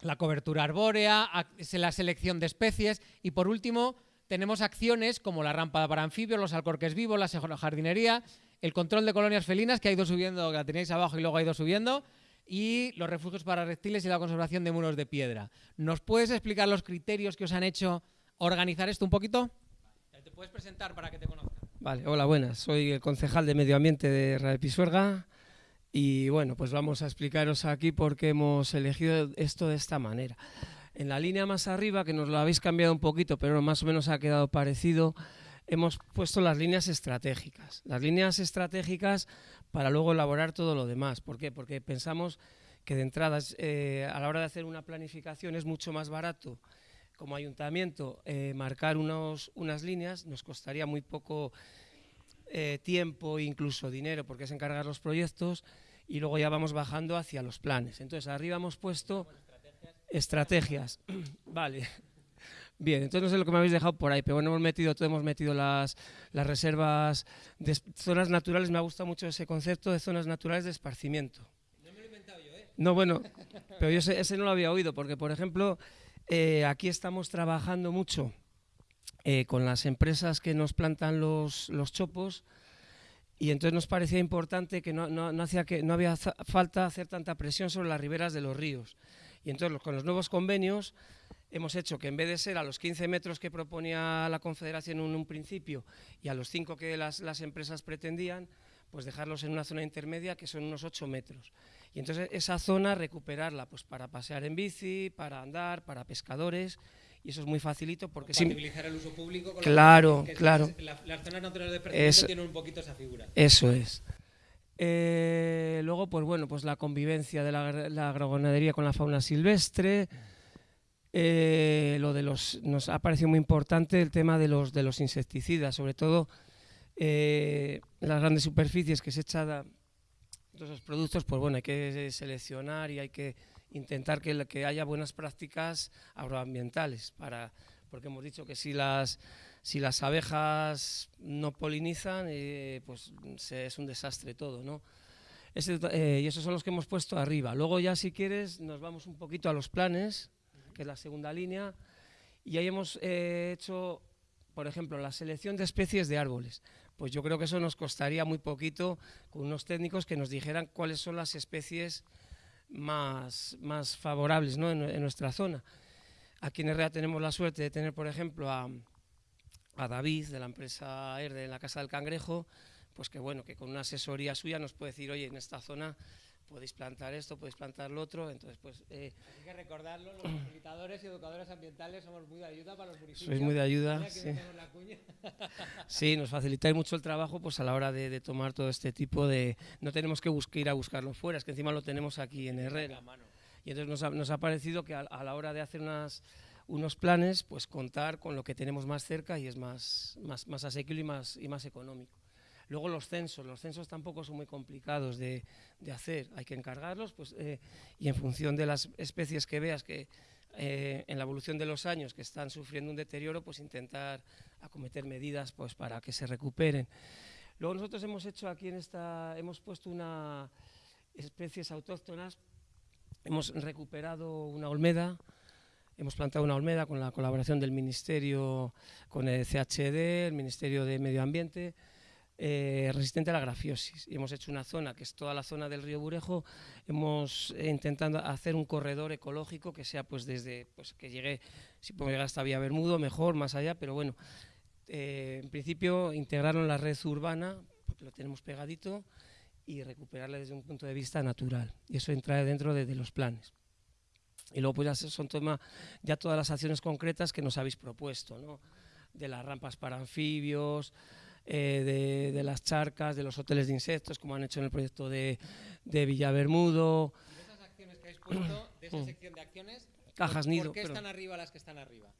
la cobertura arbórea, la selección de especies y por último tenemos acciones como la rampa para anfibios, los alcorques vivos, la jardinería, el control de colonias felinas que ha ido subiendo, que la tenéis abajo y luego ha ido subiendo, y los refugios para reptiles y la conservación de muros de piedra. ¿Nos puedes explicar los criterios que os han hecho organizar esto un poquito? Te puedes presentar para que te conozcan. Vale, hola, buenas. Soy el concejal de Medio Ambiente de Radio Pisuerga y bueno, pues vamos a explicaros aquí por qué hemos elegido esto de esta manera. En la línea más arriba, que nos lo habéis cambiado un poquito, pero más o menos ha quedado parecido, hemos puesto las líneas estratégicas. Las líneas estratégicas para luego elaborar todo lo demás. ¿Por qué? Porque pensamos que de entrada, eh, a la hora de hacer una planificación, es mucho más barato como ayuntamiento eh, marcar unos, unas líneas nos costaría muy poco eh, tiempo e incluso dinero porque es encargar los proyectos y luego ya vamos bajando hacia los planes. Entonces arriba hemos puesto estrategias. [CLEARS THROAT] vale. Bien, entonces no sé lo que me habéis dejado por ahí, pero bueno, hemos metido, todo hemos metido las, las reservas de zonas naturales, me ha gustado mucho ese concepto de zonas naturales de esparcimiento. No me lo he inventado yo, ¿eh? No, bueno, pero yo ese no lo había oído, porque por ejemplo, eh, aquí estamos trabajando mucho eh, con las empresas que nos plantan los, chopos y entonces nos parecía importante que no, hacía que no había falta hacer tanta presión sobre las riberas de los ríos. Y entonces con los nuevos convenios hemos hecho que en vez de ser a los 15 metros que proponía la Confederación en un principio y a los 5 que las, las empresas pretendían, pues dejarlos en una zona intermedia que son unos 8 metros. Y entonces esa zona recuperarla pues para pasear en bici, para andar, para pescadores y eso es muy facilito porque sin el uso público con claro claro. las zonas naturales de tienen un poquito esa figura. Eso es. Eh, luego pues bueno pues la convivencia de la, la, agrogonadería con la fauna silvestre. Eh, lo de los, nos ha parecido muy importante el tema de los, de los insecticidas, sobre todo eh, las grandes superficies que se echan a todos esos productos, pues bueno, hay que seleccionar y hay que intentar que, que haya buenas prácticas agroambientales, para, porque hemos dicho que si las, si las abejas no polinizan, eh, pues es un desastre todo, ¿no? y esos son los que hemos puesto arriba. Luego ya si quieres nos vamos un poquito a los planes, que es la segunda línea, y ahí hemos eh, hecho, por ejemplo, la selección de especies de árboles. Pues yo creo que eso nos costaría muy poquito con unos técnicos que nos dijeran cuáles son las especies más, más favorables en, nuestra zona. Aquí en Herrera tenemos la suerte de tener, por ejemplo, a, a David de la empresa Erde en la Casa del Cangrejo, pues que bueno, que con una asesoría suya nos puede decir, oye, en esta zona podéis plantar esto, podéis plantar lo otro, entonces pues... Eh, Hay que recordarlo, los facilitadores y educadores ambientales somos muy de ayuda para los municipios. Sois muy de ayuda, sí. [LAUGHS] sí. nos facilitáis mucho el trabajo pues a la hora de, tomar todo este tipo de... No tenemos que buscar, ir a buscarlo fuera, es que encima lo tenemos aquí en Herrera. Y entonces nos ha, nos ha parecido que a, la hora de hacer unas, unos planes, pues contar con lo que tenemos más cerca y es más, más, más asequible y más, y más económico. Luego los censos, los censos tampoco son muy complicados de, hacer, hay que encargarlos pues, eh, y en función de las especies que veas que eh, en la evolución de los años que están sufriendo un deterioro, pues intentar acometer medidas pues, para que se recuperen. Luego nosotros hemos hecho aquí en esta, hemos puesto una especies autóctonas, hemos recuperado una olmeda, hemos plantado una olmeda con la colaboración del Ministerio, con el CHD, el Ministerio de Medio Ambiente, eh, resistente a la grafiosis. Y hemos hecho una zona, que es toda la zona del río Burejo, hemos eh, intentado hacer un corredor ecológico que sea pues desde, pues que llegue, si podemos llegar hasta Vía Bermudo, mejor, más allá, pero bueno, eh, en principio integrarlo en la red urbana, porque lo tenemos pegadito, y recuperarla desde un punto de vista natural. Y eso entra dentro de, los planes. Y luego pues ya son toma, ya todas las acciones concretas que nos habéis propuesto, ¿no? de las rampas para anfibios, eh, de, las charcas, de los hoteles de insectos, como han hecho en el proyecto de, de Villabermudo. De esas acciones que habéis puesto, de esa mm. sección de acciones, Cajas ¿por, nido, ¿por qué están arriba las que están arriba?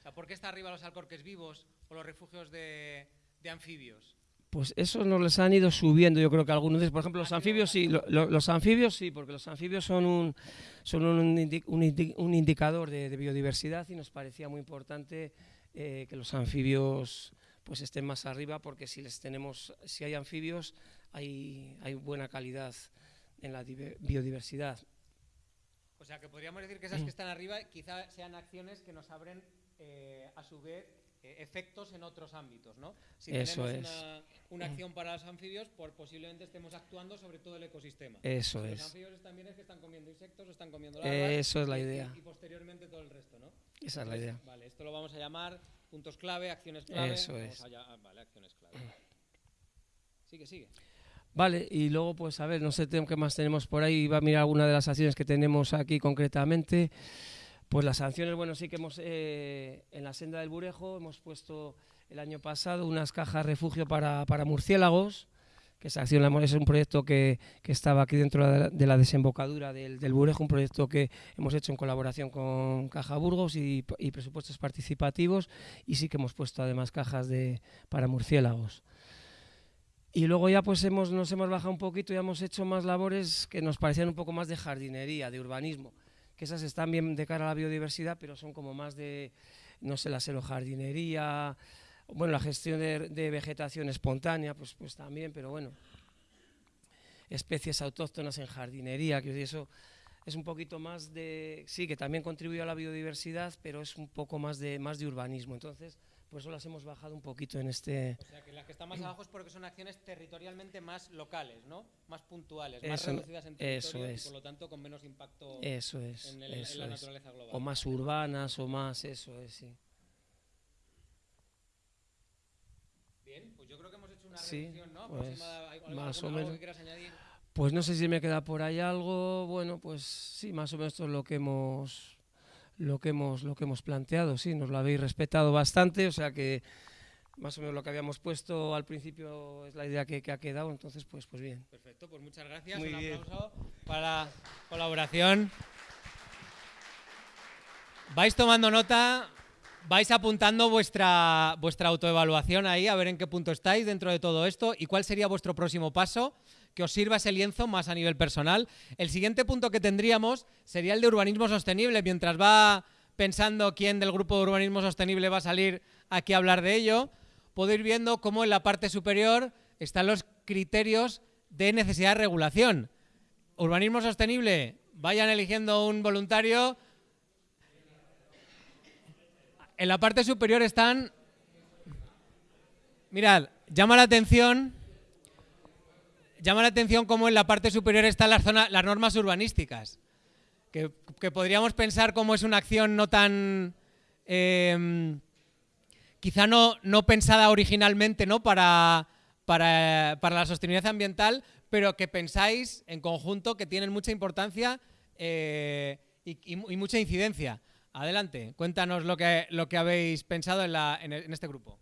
O sea, ¿Por qué están arriba los alcorques vivos o los refugios de, anfibios? Pues esos nos les han ido subiendo, yo creo que algunos de por ejemplo, los anfibios sí, los anfibios sí, porque los anfibios son un, son un, un, indicador de, biodiversidad y nos parecía muy importante eh, que los anfibios pues estén más arriba porque si les tenemos, si hay anfibios, hay, hay buena calidad en la biodiversidad. O sea, que podríamos decir que esas que están arriba quizá sean acciones que nos abren eh, a su vez eh, efectos en otros ámbitos, ¿no? Si Eso tenemos una, una, acción para los anfibios, por, posiblemente estemos actuando sobre todo el ecosistema. Eso es. Los anfibios también es que están comiendo insectos, están comiendo larvas. Eso es la idea. Y, posteriormente todo el resto, ¿no? Esa es la idea. Vale, esto lo vamos a llamar puntos clave, acciones clave. Eso es. Ah, vale, acciones clave. [CLEARS THROAT] Sigue, sigue. Vale, y luego, pues a ver, no sé qué más tenemos por ahí. Va a mirar alguna de las acciones que tenemos aquí concretamente. Pues las sanciones, bueno, sí que hemos, eh, en la senda del Burejo, hemos puesto el año pasado unas cajas refugio para, para murciélagos que esa acción es un proyecto que, que, estaba aquí dentro de la, desembocadura del, del, Burejo, un proyecto que hemos hecho en colaboración con Caja Burgos y, y, presupuestos participativos y sí que hemos puesto además cajas de, para murciélagos. Y luego ya pues hemos, nos hemos bajado un poquito y hemos hecho más labores que nos parecían un poco más de jardinería, de urbanismo, que esas están bien de cara a la biodiversidad, pero son como más de, no sé, la jardinería bueno, la gestión de, vegetación espontánea, pues, pues también, pero bueno, especies autóctonas en jardinería, que eso es un poquito más de, sí, que también contribuye a la biodiversidad, pero es un poco más de, más de urbanismo. Entonces, por eso las hemos bajado un poquito en este... O sea, que las que están más abajo es porque son acciones territorialmente más locales, ¿no? Más puntuales, más reducidas en territorio eso es. y por lo tanto con menos impacto eso es, en, en la naturaleza global. O más urbanas o más, eso es, sí. pues yo creo que hemos hecho una sí, ¿no? Pues, más o menos. Pues no sé si me queda por ahí algo. Bueno, pues sí, más o menos esto es lo que hemos lo que hemos lo que hemos planteado. Sí, nos lo habéis respetado bastante, o sea que más o menos lo que habíamos puesto al principio es la idea que, ha quedado, entonces pues pues bien. Perfecto, pues muchas gracias. Un aplauso para la colaboración. vais tomando nota, vais apuntando vuestra, vuestra autoevaluación ahí, a ver en qué punto estáis dentro de todo esto y cuál sería vuestro próximo paso, que os sirva ese lienzo más a nivel personal. El siguiente punto que tendríamos sería el de urbanismo sostenible, mientras va pensando quién del grupo de urbanismo sostenible va a salir aquí a hablar de ello, puedo ir viendo cómo en la parte superior están los criterios de necesidad de regulación. Urbanismo sostenible, vayan eligiendo un voluntario. En la parte superior están... Mirad, llama la atención... Llama la atención cómo en la parte superior están las, zonas, las normas urbanísticas. Que, podríamos pensar cómo es una acción no tan... Eh, quizá no, no pensada originalmente ¿no? Para, para, para, la sostenibilidad ambiental, pero que pensáis en conjunto que tienen mucha importancia eh, y, mucha incidencia. Adelante, cuéntanos lo que, lo que habéis pensado en, la, en, en este grupo.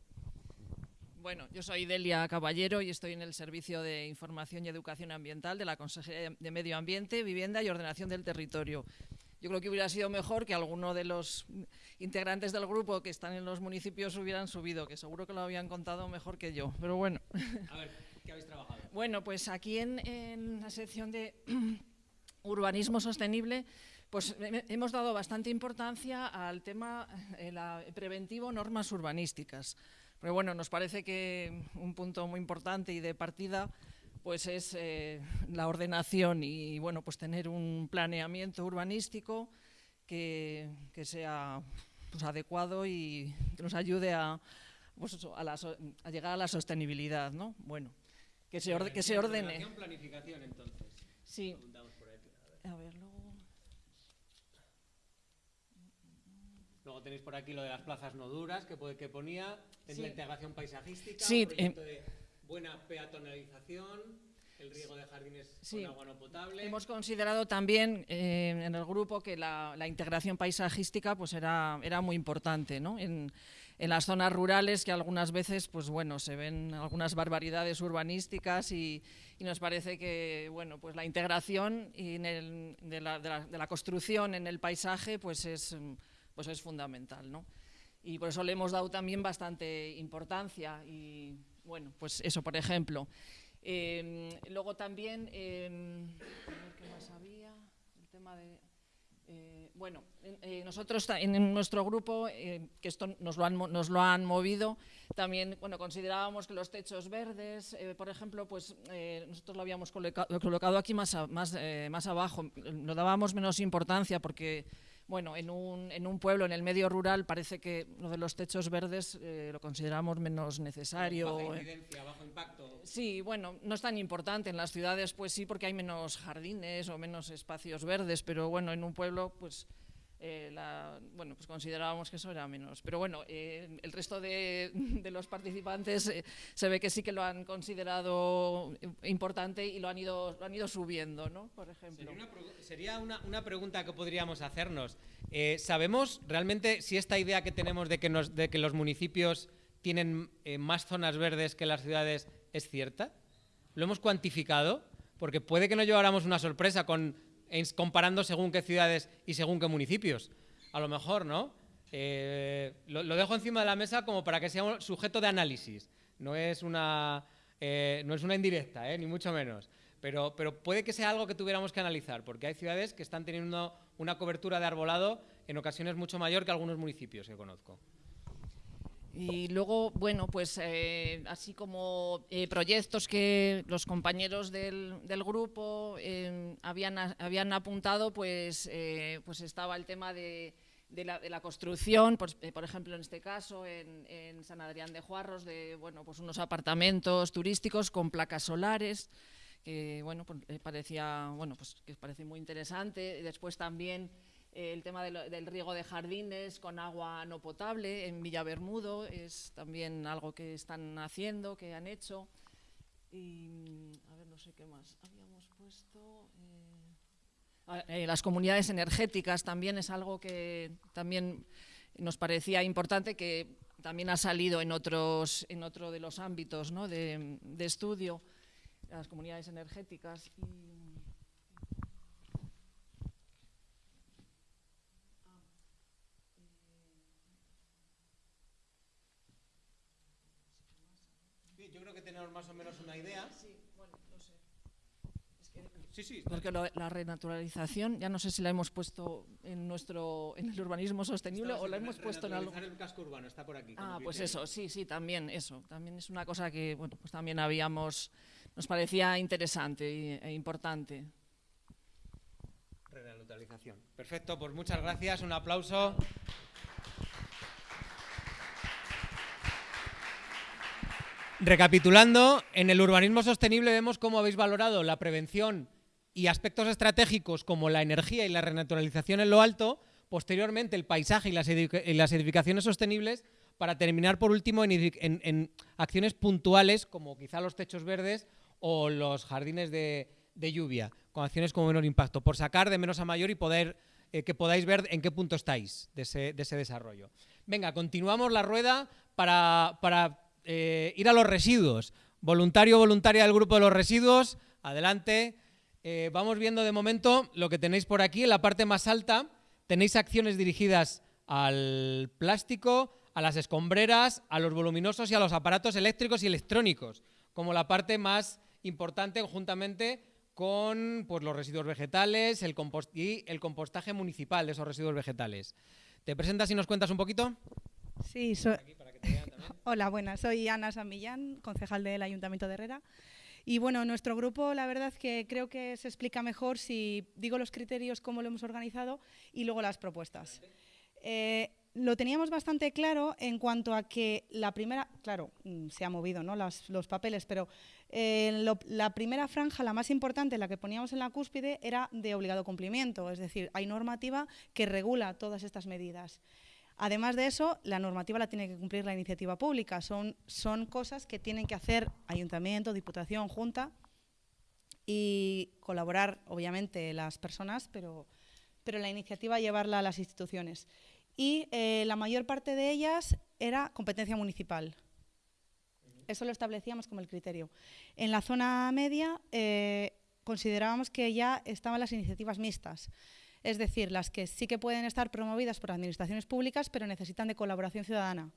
Bueno, yo soy Delia Caballero y estoy en el Servicio de Información y Educación Ambiental de la Consejería de Medio Ambiente, Vivienda y Ordenación del Territorio. Yo creo que hubiera sido mejor que alguno de los integrantes del grupo que están en los municipios hubieran subido, que seguro que lo habían contado mejor que yo. Pero bueno. A ver, ¿qué habéis trabajado? Bueno, pues aquí en, en la sección de [CLEARS THROAT] urbanismo sostenible, pues hemos dado bastante importancia al tema eh, la, preventivo normas urbanísticas. Pero bueno, nos parece que un punto muy importante y de partida pues es eh, la ordenación y bueno, pues tener un planeamiento urbanístico que, que sea pues, adecuado y que nos ayude a, pues a, la, a, llegar a la sostenibilidad, ¿no? Bueno, que se, orde, que se ordene. planificación, entonces. Sí. A ver, luego... Tenéis por aquí lo de las plazas no duras que, que ponía, en sí. la integración paisajística, sí, un proyecto eh, de buena peatonalización, el riego de jardines sí. con agua no potable. Hemos considerado también eh, en el grupo que la, la, integración paisajística pues era, era muy importante, ¿no? En, en, las zonas rurales que algunas veces pues bueno se ven algunas barbaridades urbanísticas y, y nos parece que bueno pues la integración y el, de, la, de, la, de, la, construcción en el paisaje pues es, pues es fundamental, ¿no? Y por eso le hemos dado también bastante importancia y bueno, pues eso, por ejemplo. Eh, luego también, eh, ¿qué más había? El tema de... Eh, bueno, nosotros en nuestro grupo, eh, que esto nos lo, han, nos lo han movido, también bueno, considerábamos que los techos verdes, eh, por ejemplo, pues nosotros lo habíamos colocado, aquí más, más, más abajo, lo dábamos menos importancia porque bueno, en un, en un, pueblo, en el medio rural, parece que lo de los techos verdes eh, lo consideramos menos necesario. Baja incidencia, bajo impacto. Sí, bueno, no es tan importante. En las ciudades, pues sí, porque hay menos jardines o menos espacios verdes, pero bueno, en un pueblo, pues eh, bueno, pues considerábamos que eso era menos. Pero bueno, eh, el resto de, los participantes eh, se ve que sí que lo han considerado importante y lo han ido, han ido subiendo, ¿no? Por ejemplo. Sería una, una, pregunta que podríamos hacernos. ¿Sabemos realmente si esta idea que tenemos de que, de que los municipios tienen más zonas verdes que las ciudades es cierta? ¿Lo hemos cuantificado? Porque puede que nos lleváramos una sorpresa con comparando según qué ciudades y según qué municipios. A lo mejor, ¿no? Eh, lo, dejo encima de la mesa como para que sea un sujeto de análisis. No es una, eh, no es una indirecta, ¿eh? ni mucho menos. Pero, pero puede que sea algo que tuviéramos que analizar, porque hay ciudades que están teniendo una cobertura de arbolado en ocasiones mucho mayor que algunos municipios que conozco. Y luego, bueno, pues eh, así como eh, proyectos que los compañeros del, del grupo eh, habían, habían apuntado, pues, pues estaba el tema de, de, la, de la, construcción, pues, por ejemplo, en este caso, en, en, San Adrián de Juarros, de bueno, pues unos apartamentos turísticos con placas solares, que bueno, pues, parecía, bueno, pues, que parece muy interesante. Después también el tema de lo, del riego de jardines con agua no potable en Villabermudo es también algo que están haciendo, que han hecho. Y a ver, no sé qué más habíamos puesto. Eh, eh, las comunidades energéticas también es algo que también nos parecía importante, que también ha salido en, otros, en otro de los ámbitos ¿no? de, de estudio, las comunidades energéticas. Y, más o menos una idea. Sí, sí. Porque la renaturalización, ya no sé si la hemos puesto en nuestro en el urbanismo sostenible o la hemos puesto en algo. el casco urbano está por aquí. Ah, pues eso, sí, sí, también eso. También es una cosa que, bueno, pues también habíamos, nos parecía interesante e importante. Renaturalización. Perfecto, pues muchas gracias, un aplauso. Recapitulando, en el urbanismo sostenible vemos cómo habéis valorado la prevención y aspectos estratégicos como la energía y la renaturalización en lo alto, posteriormente el paisaje y las, edificaciones sostenibles, para terminar por último en, acciones puntuales como quizá los techos verdes o los jardines de, lluvia, con acciones con menor impacto, por sacar de menos a mayor y poder eh, que podáis ver en qué punto estáis de ese, desarrollo. Venga, continuamos la rueda para, eh, ir a los residuos. Voluntario voluntaria del grupo de los residuos, adelante. Eh, vamos viendo de momento lo que tenéis por aquí. En la parte más alta tenéis acciones dirigidas al plástico, a las escombreras, a los voluminosos y a los aparatos eléctricos y electrónicos, como la parte más importante juntamente con pues, los residuos vegetales el y el compostaje municipal de esos residuos vegetales. ¿Te presentas y nos cuentas un poquito? Sí, Hola, buenas. Soy Ana San concejal del Ayuntamiento de Herrera. Y bueno, nuestro grupo, la verdad que creo que se explica mejor si digo los criterios, cómo lo hemos organizado y luego las propuestas. Eh, lo teníamos bastante claro en cuanto a que la primera, claro, mm, se ha movido ¿no? los papeles, pero eh, la primera franja, la más importante, la que poníamos en la cúspide, era de obligado cumplimiento, es decir, hay normativa que regula todas estas medidas. Además de eso, la normativa la tiene que cumplir la iniciativa pública. Son, cosas que tienen que hacer ayuntamiento, diputación, junta y colaborar, obviamente, las personas, pero, pero la iniciativa llevarla a las instituciones. Y eh, la mayor parte de ellas era competencia municipal. Eso lo establecíamos como el criterio. En la zona media eh, considerábamos que ya estaban las iniciativas mixtas es decir, las que sí que pueden estar promovidas por administraciones públicas, pero necesitan de colaboración ciudadana.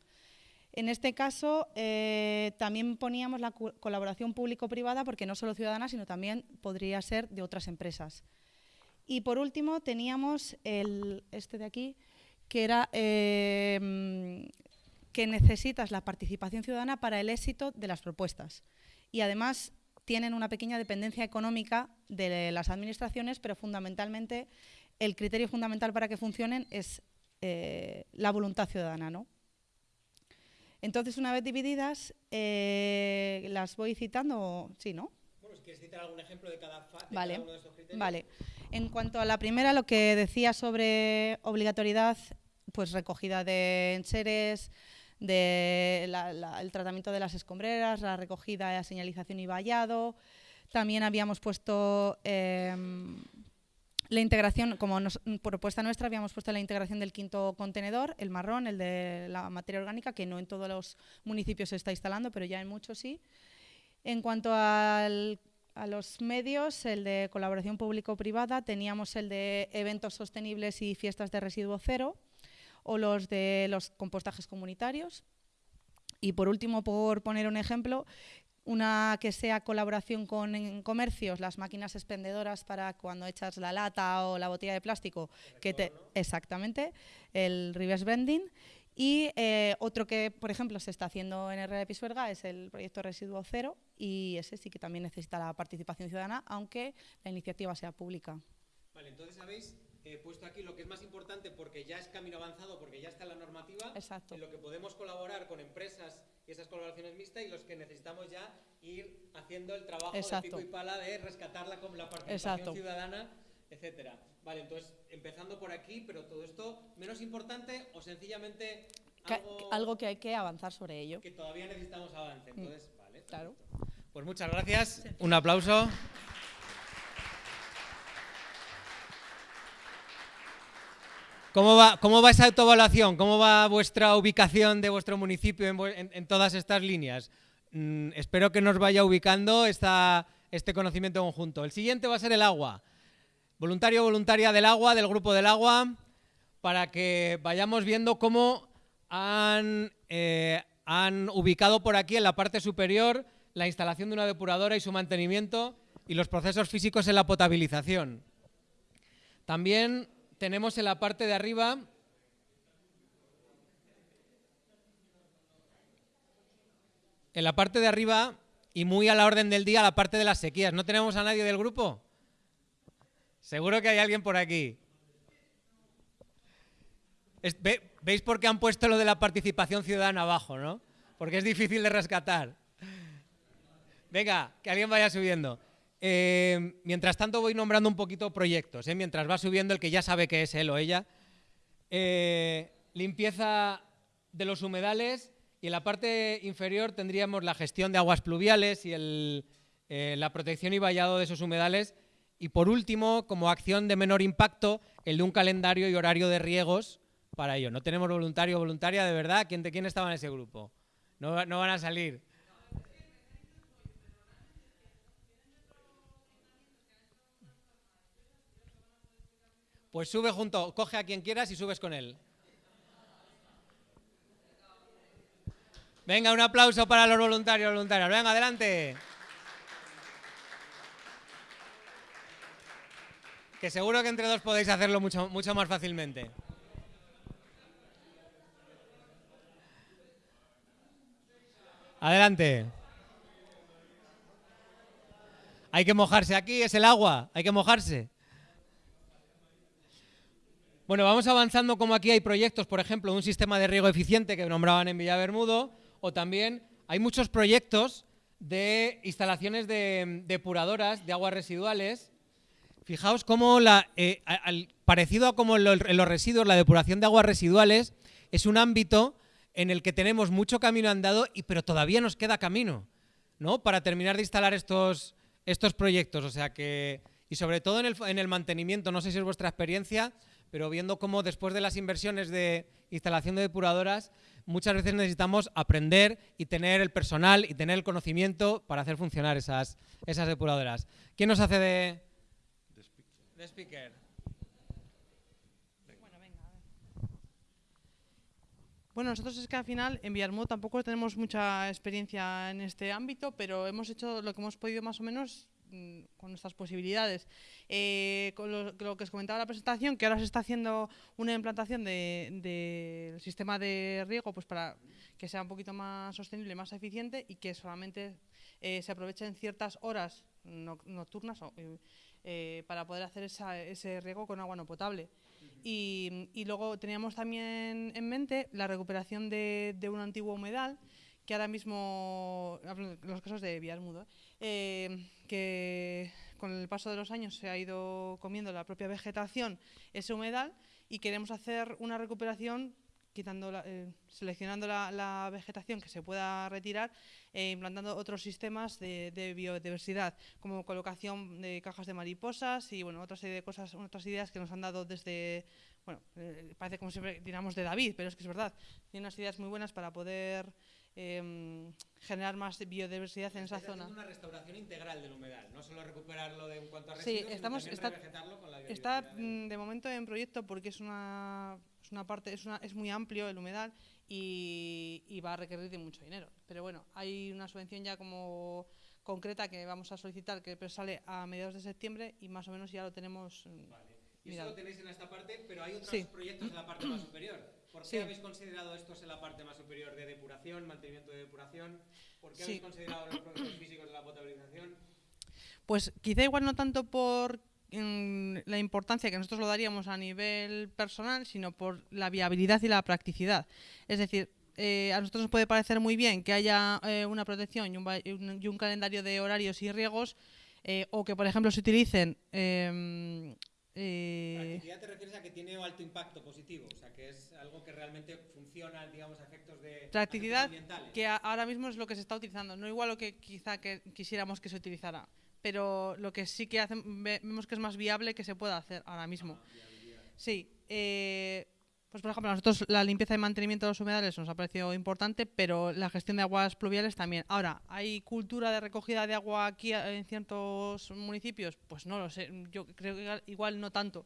En este caso, eh, también poníamos la colaboración público-privada, porque no solo ciudadana, sino también podría ser de otras empresas. Y por último, teníamos el, este de aquí, que era eh, que necesitas la participación ciudadana para el éxito de las propuestas. Y además tienen una pequeña dependencia económica de las administraciones, pero fundamentalmente el criterio fundamental para que funcionen es eh, la voluntad ciudadana. ¿no? Entonces, una vez divididas, eh, las voy citando, sí, ¿no? Bueno, si quieres citar algún ejemplo de cada, vale. uno de estos criterios. Vale. En cuanto a la primera, lo que decía sobre obligatoriedad, pues recogida de enseres, de el tratamiento de las escombreras, la recogida, la señalización y vallado. También habíamos puesto em, la integración, como propuesta nuestra, habíamos puesto la integración del quinto contenedor, el marrón, el de la materia orgánica, que no en todos los municipios se está instalando, pero ya en muchos sí. En cuanto a los medios, el de colaboración público-privada, teníamos el de eventos sostenibles y fiestas de residuo cero, o los de los compostajes comunitarios. Y por último, por poner un ejemplo, una que sea colaboración con comercios, las máquinas expendedoras para cuando echas la lata o la botella de plástico, que te, exactamente, el reverse vending. Y eh, otro que, por ejemplo, se está haciendo en Herrera de Pisuerga es el proyecto Residuo Cero y ese sí que también necesita la participación ciudadana, aunque la iniciativa sea pública. Vale, entonces sabéis he puesto aquí lo que es más importante porque ya es camino avanzado, porque ya está la normativa, Exacto. en lo que podemos colaborar con empresas y esas colaboraciones mixtas y los que necesitamos ya ir haciendo el trabajo de pico y pala de rescatarla con la participación ciudadana, etcétera. Vale, entonces empezando por aquí, pero todo esto menos importante o sencillamente algo, que hay que avanzar sobre ello. Que todavía necesitamos avance. Mm. Entonces, vale. Claro. Pues muchas gracias. Un aplauso. ¿Cómo va, ¿Cómo va esa autoevaluación? ¿Cómo va vuestra ubicación de vuestro municipio en, todas estas líneas? Mm, espero que nos vaya ubicando esta, este conocimiento conjunto. El siguiente va a ser el agua. Voluntario voluntaria del agua, del grupo del agua, para que vayamos viendo cómo han, eh, han ubicado por aquí en la parte superior la instalación de una depuradora y su mantenimiento y los procesos físicos en la potabilización. También tenemos en la parte de arriba en la parte de arriba y muy a la orden del día la parte de las sequías. ¿No tenemos a nadie del grupo? Seguro que hay alguien por aquí. ¿Veis por qué han puesto lo de la participación ciudadana abajo, no? Porque es difícil de rescatar. Venga, que alguien vaya subiendo. Eh, mientras tanto voy nombrando un poquito proyectos, ¿eh? mientras va subiendo el que ya sabe que es él o ella. Eh, limpieza de los humedales y en la parte inferior tendríamos la gestión de aguas pluviales y la protección y vallado de esos humedales. Y por último, como acción de menor impacto, el de un calendario y horario de riegos para ello. No tenemos voluntario o voluntaria, de verdad. ¿Quién, de quién estaba en ese grupo? No, no van a salir. Pues sube junto, coge a quien quieras y subes con él. Venga, un aplauso para los voluntarios, voluntarias. Venga, adelante. Que seguro que entre dos podéis hacerlo mucho, mucho más fácilmente. Adelante. Hay que mojarse aquí, es el agua, hay que mojarse. Bueno, vamos avanzando como aquí hay proyectos, por ejemplo, un sistema de riego eficiente que nombraban en Villabermudo, o también hay muchos proyectos de instalaciones de depuradoras de aguas residuales. Fijaos cómo, la, eh, parecido a como en los residuos, la depuración de aguas residuales es un ámbito en el que tenemos mucho camino andado, y, pero todavía nos queda camino ¿no? para terminar de instalar estos, estos proyectos. O sea que, y sobre todo en el, en el mantenimiento, no sé si es vuestra experiencia, pero viendo cómo después de las inversiones de instalación de depuradoras, muchas veces necesitamos aprender y tener el personal y tener el conocimiento para hacer funcionar esas, esas depuradoras. ¿Quién nos hace de, de speaker? Bueno, nosotros es que al final en Villarmú tampoco tenemos mucha experiencia en este ámbito, pero hemos hecho lo que hemos podido más o menos con nuestras posibilidades. Eh, con lo, que os comentaba en la presentación, que ahora se está haciendo una implantación del de, sistema de riego pues para que sea un poquito más sostenible, más eficiente y que solamente eh, se aprovechen ciertas horas nocturnas eh, para poder hacer ese riego con agua no potable. Y, luego teníamos también en mente la recuperación de, de un antiguo humedal que ahora mismo, en los casos de Villarmudo, eh, que con el paso de los años se ha ido comiendo la propia vegetación ese humedal y queremos hacer una recuperación quitando eh, seleccionando la, vegetación que se pueda retirar e implantando otros sistemas de, biodiversidad, como colocación de cajas de mariposas y bueno, otra serie de cosas, otras ideas que nos han dado desde, bueno, parece como siempre tiramos de David, pero es que es verdad, tiene unas ideas muy buenas para poder Em, generar más biodiversidad en esa zona. una restauración integral del humedal, no solo recuperarlo de en cuanto a residuos, sí, estamos, está, con la Está mm, de momento en proyecto porque es una, es una parte, es, una, es muy amplio el humedal y, y, va a requerir de mucho dinero. Pero bueno, hay una subvención ya como concreta que vamos a solicitar que sale a mediados de septiembre y más o menos ya lo tenemos. Mm, vale. Y eso lo tenéis en esta parte, pero hay otros proyectos en la parte más superior. ¿Por qué habéis considerado estos en la parte más superior de depuración, mantenimiento de depuración? ¿Por qué habéis considerado los procesos físicos de la potabilización? Pues quizá igual no tanto por mm, la importancia que nosotros lo daríamos a nivel personal, sino por la viabilidad y la practicidad. Es decir, eh, a nosotros nos puede parecer muy bien que haya eh, una protección y un, calendario de horarios y riegos, eh, o que, por ejemplo, se utilicen eh... te refieres a que tiene alto impacto positivo, o sea, que es algo que realmente funciona, digamos, a efectos de practicidad, que ahora mismo es lo que se está utilizando, no igual lo que quizá que quisiéramos que se utilizara, pero lo que sí que vemos que es más viable que se pueda hacer ahora mismo. sí, eh, pues por ejemplo, a nosotros la limpieza y mantenimiento de los humedales nos ha parecido importante, pero la gestión de aguas pluviales también. Ahora, ¿hay cultura de recogida de agua aquí en ciertos municipios? Pues no lo sé, yo creo que igual no tanto.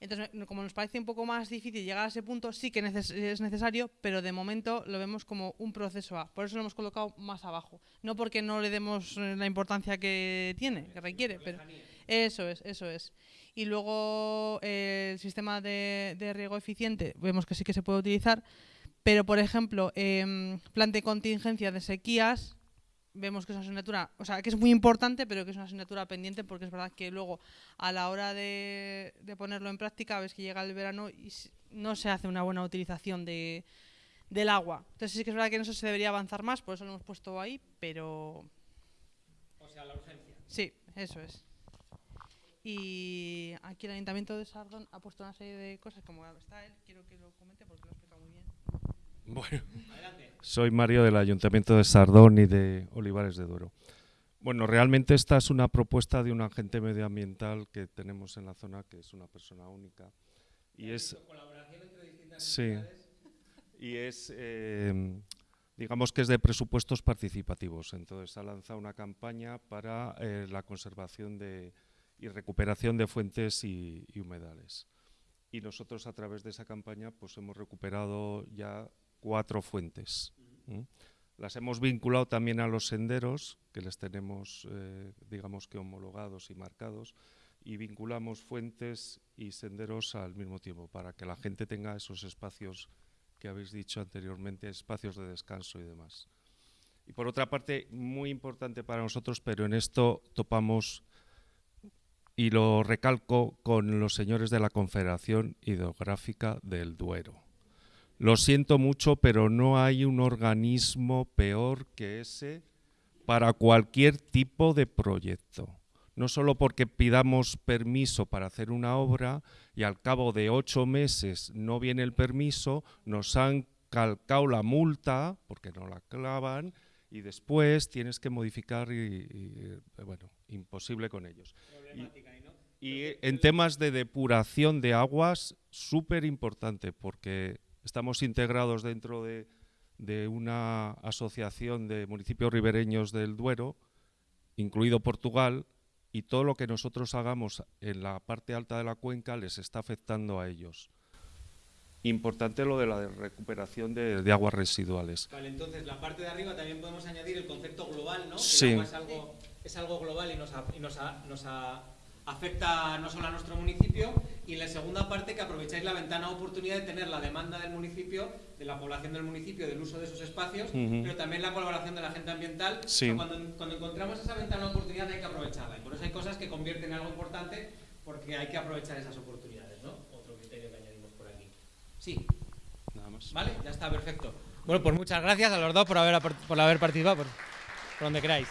Entonces, como nos parece un poco más difícil llegar a ese punto, sí que es necesario, pero de momento lo vemos como un proceso A. Por eso lo hemos colocado más abajo. No porque no le demos eh, la importancia que tiene, que requiere, pero eso es, eso es. Y luego eh, el sistema de, riego eficiente, vemos que sí que se puede utilizar, pero por ejemplo, eh, plan de contingencia de sequías, vemos que es una asignatura, o sea, que es muy importante, pero que es una asignatura pendiente porque es verdad que luego a la hora de, ponerlo en práctica, ves que llega el verano y no se hace una buena utilización de, del agua. Entonces sí que es verdad que en eso se debería avanzar más, por eso lo hemos puesto ahí, pero... O sea, la urgencia. Sí, eso es. Y aquí el Ayuntamiento de Sardón ha puesto una serie de cosas, como está él, quiero que lo comente porque lo explica muy bien. Bueno, soy Mario del Ayuntamiento de Sardón y de Olivares de Duero. Bueno, realmente esta es una propuesta de un agente medioambiental que tenemos en la zona, que es una persona única. Y es, colaboración entre distintas sí, y es, eh, digamos que es de presupuestos participativos. Entonces ha lanzado una campaña para eh, la conservación de, y recuperación de fuentes y, y humedales. Y nosotros a través de esa campaña pues hemos recuperado ya cuatro fuentes. Las hemos vinculado también a los senderos, que les tenemos, eh, digamos que homologados y marcados, y vinculamos fuentes y senderos al mismo tiempo, para que la gente tenga esos espacios que habéis dicho anteriormente, espacios de descanso y demás. Y por otra parte, muy importante para nosotros, pero en esto topamos, y lo recalco, con los señores de la Confederación Hidrográfica del Duero lo siento mucho, pero no hay un organismo peor que ese para cualquier tipo de proyecto. No solo porque pidamos permiso para hacer una obra y al cabo de ocho meses no viene el permiso, nos han calcado la multa, porque no la clavan, y después tienes que modificar y, bueno, imposible con ellos. Y, y en temas de depuración de aguas, súper importante, porque Estamos integrados dentro de, una asociación de municipios ribereños del Duero, incluido Portugal, y todo lo que nosotros hagamos en la parte alta de la cuenca les está afectando a ellos. Importante lo de la recuperación de, aguas residuales. Vale, entonces la parte de arriba también podemos añadir el concepto global, ¿no? sí. Es algo global y nos, y nos, nos afecta no solo a nuestro municipio y en la segunda parte que aprovecháis la ventana de oportunidad de tener la demanda del municipio, de la población del municipio, del uso de esos espacios, pero también la colaboración de la gente ambiental. cuando, cuando, encontramos esa ventana de oportunidad hay que aprovecharla y por eso hay cosas que convierten en algo importante porque hay que aprovechar esas oportunidades, ¿no? Otro criterio que añadimos por aquí. Sí. Nada más. Vale, ya está, perfecto. Bueno, pues muchas gracias a los dos por haber, por haber participado, por, por donde queráis.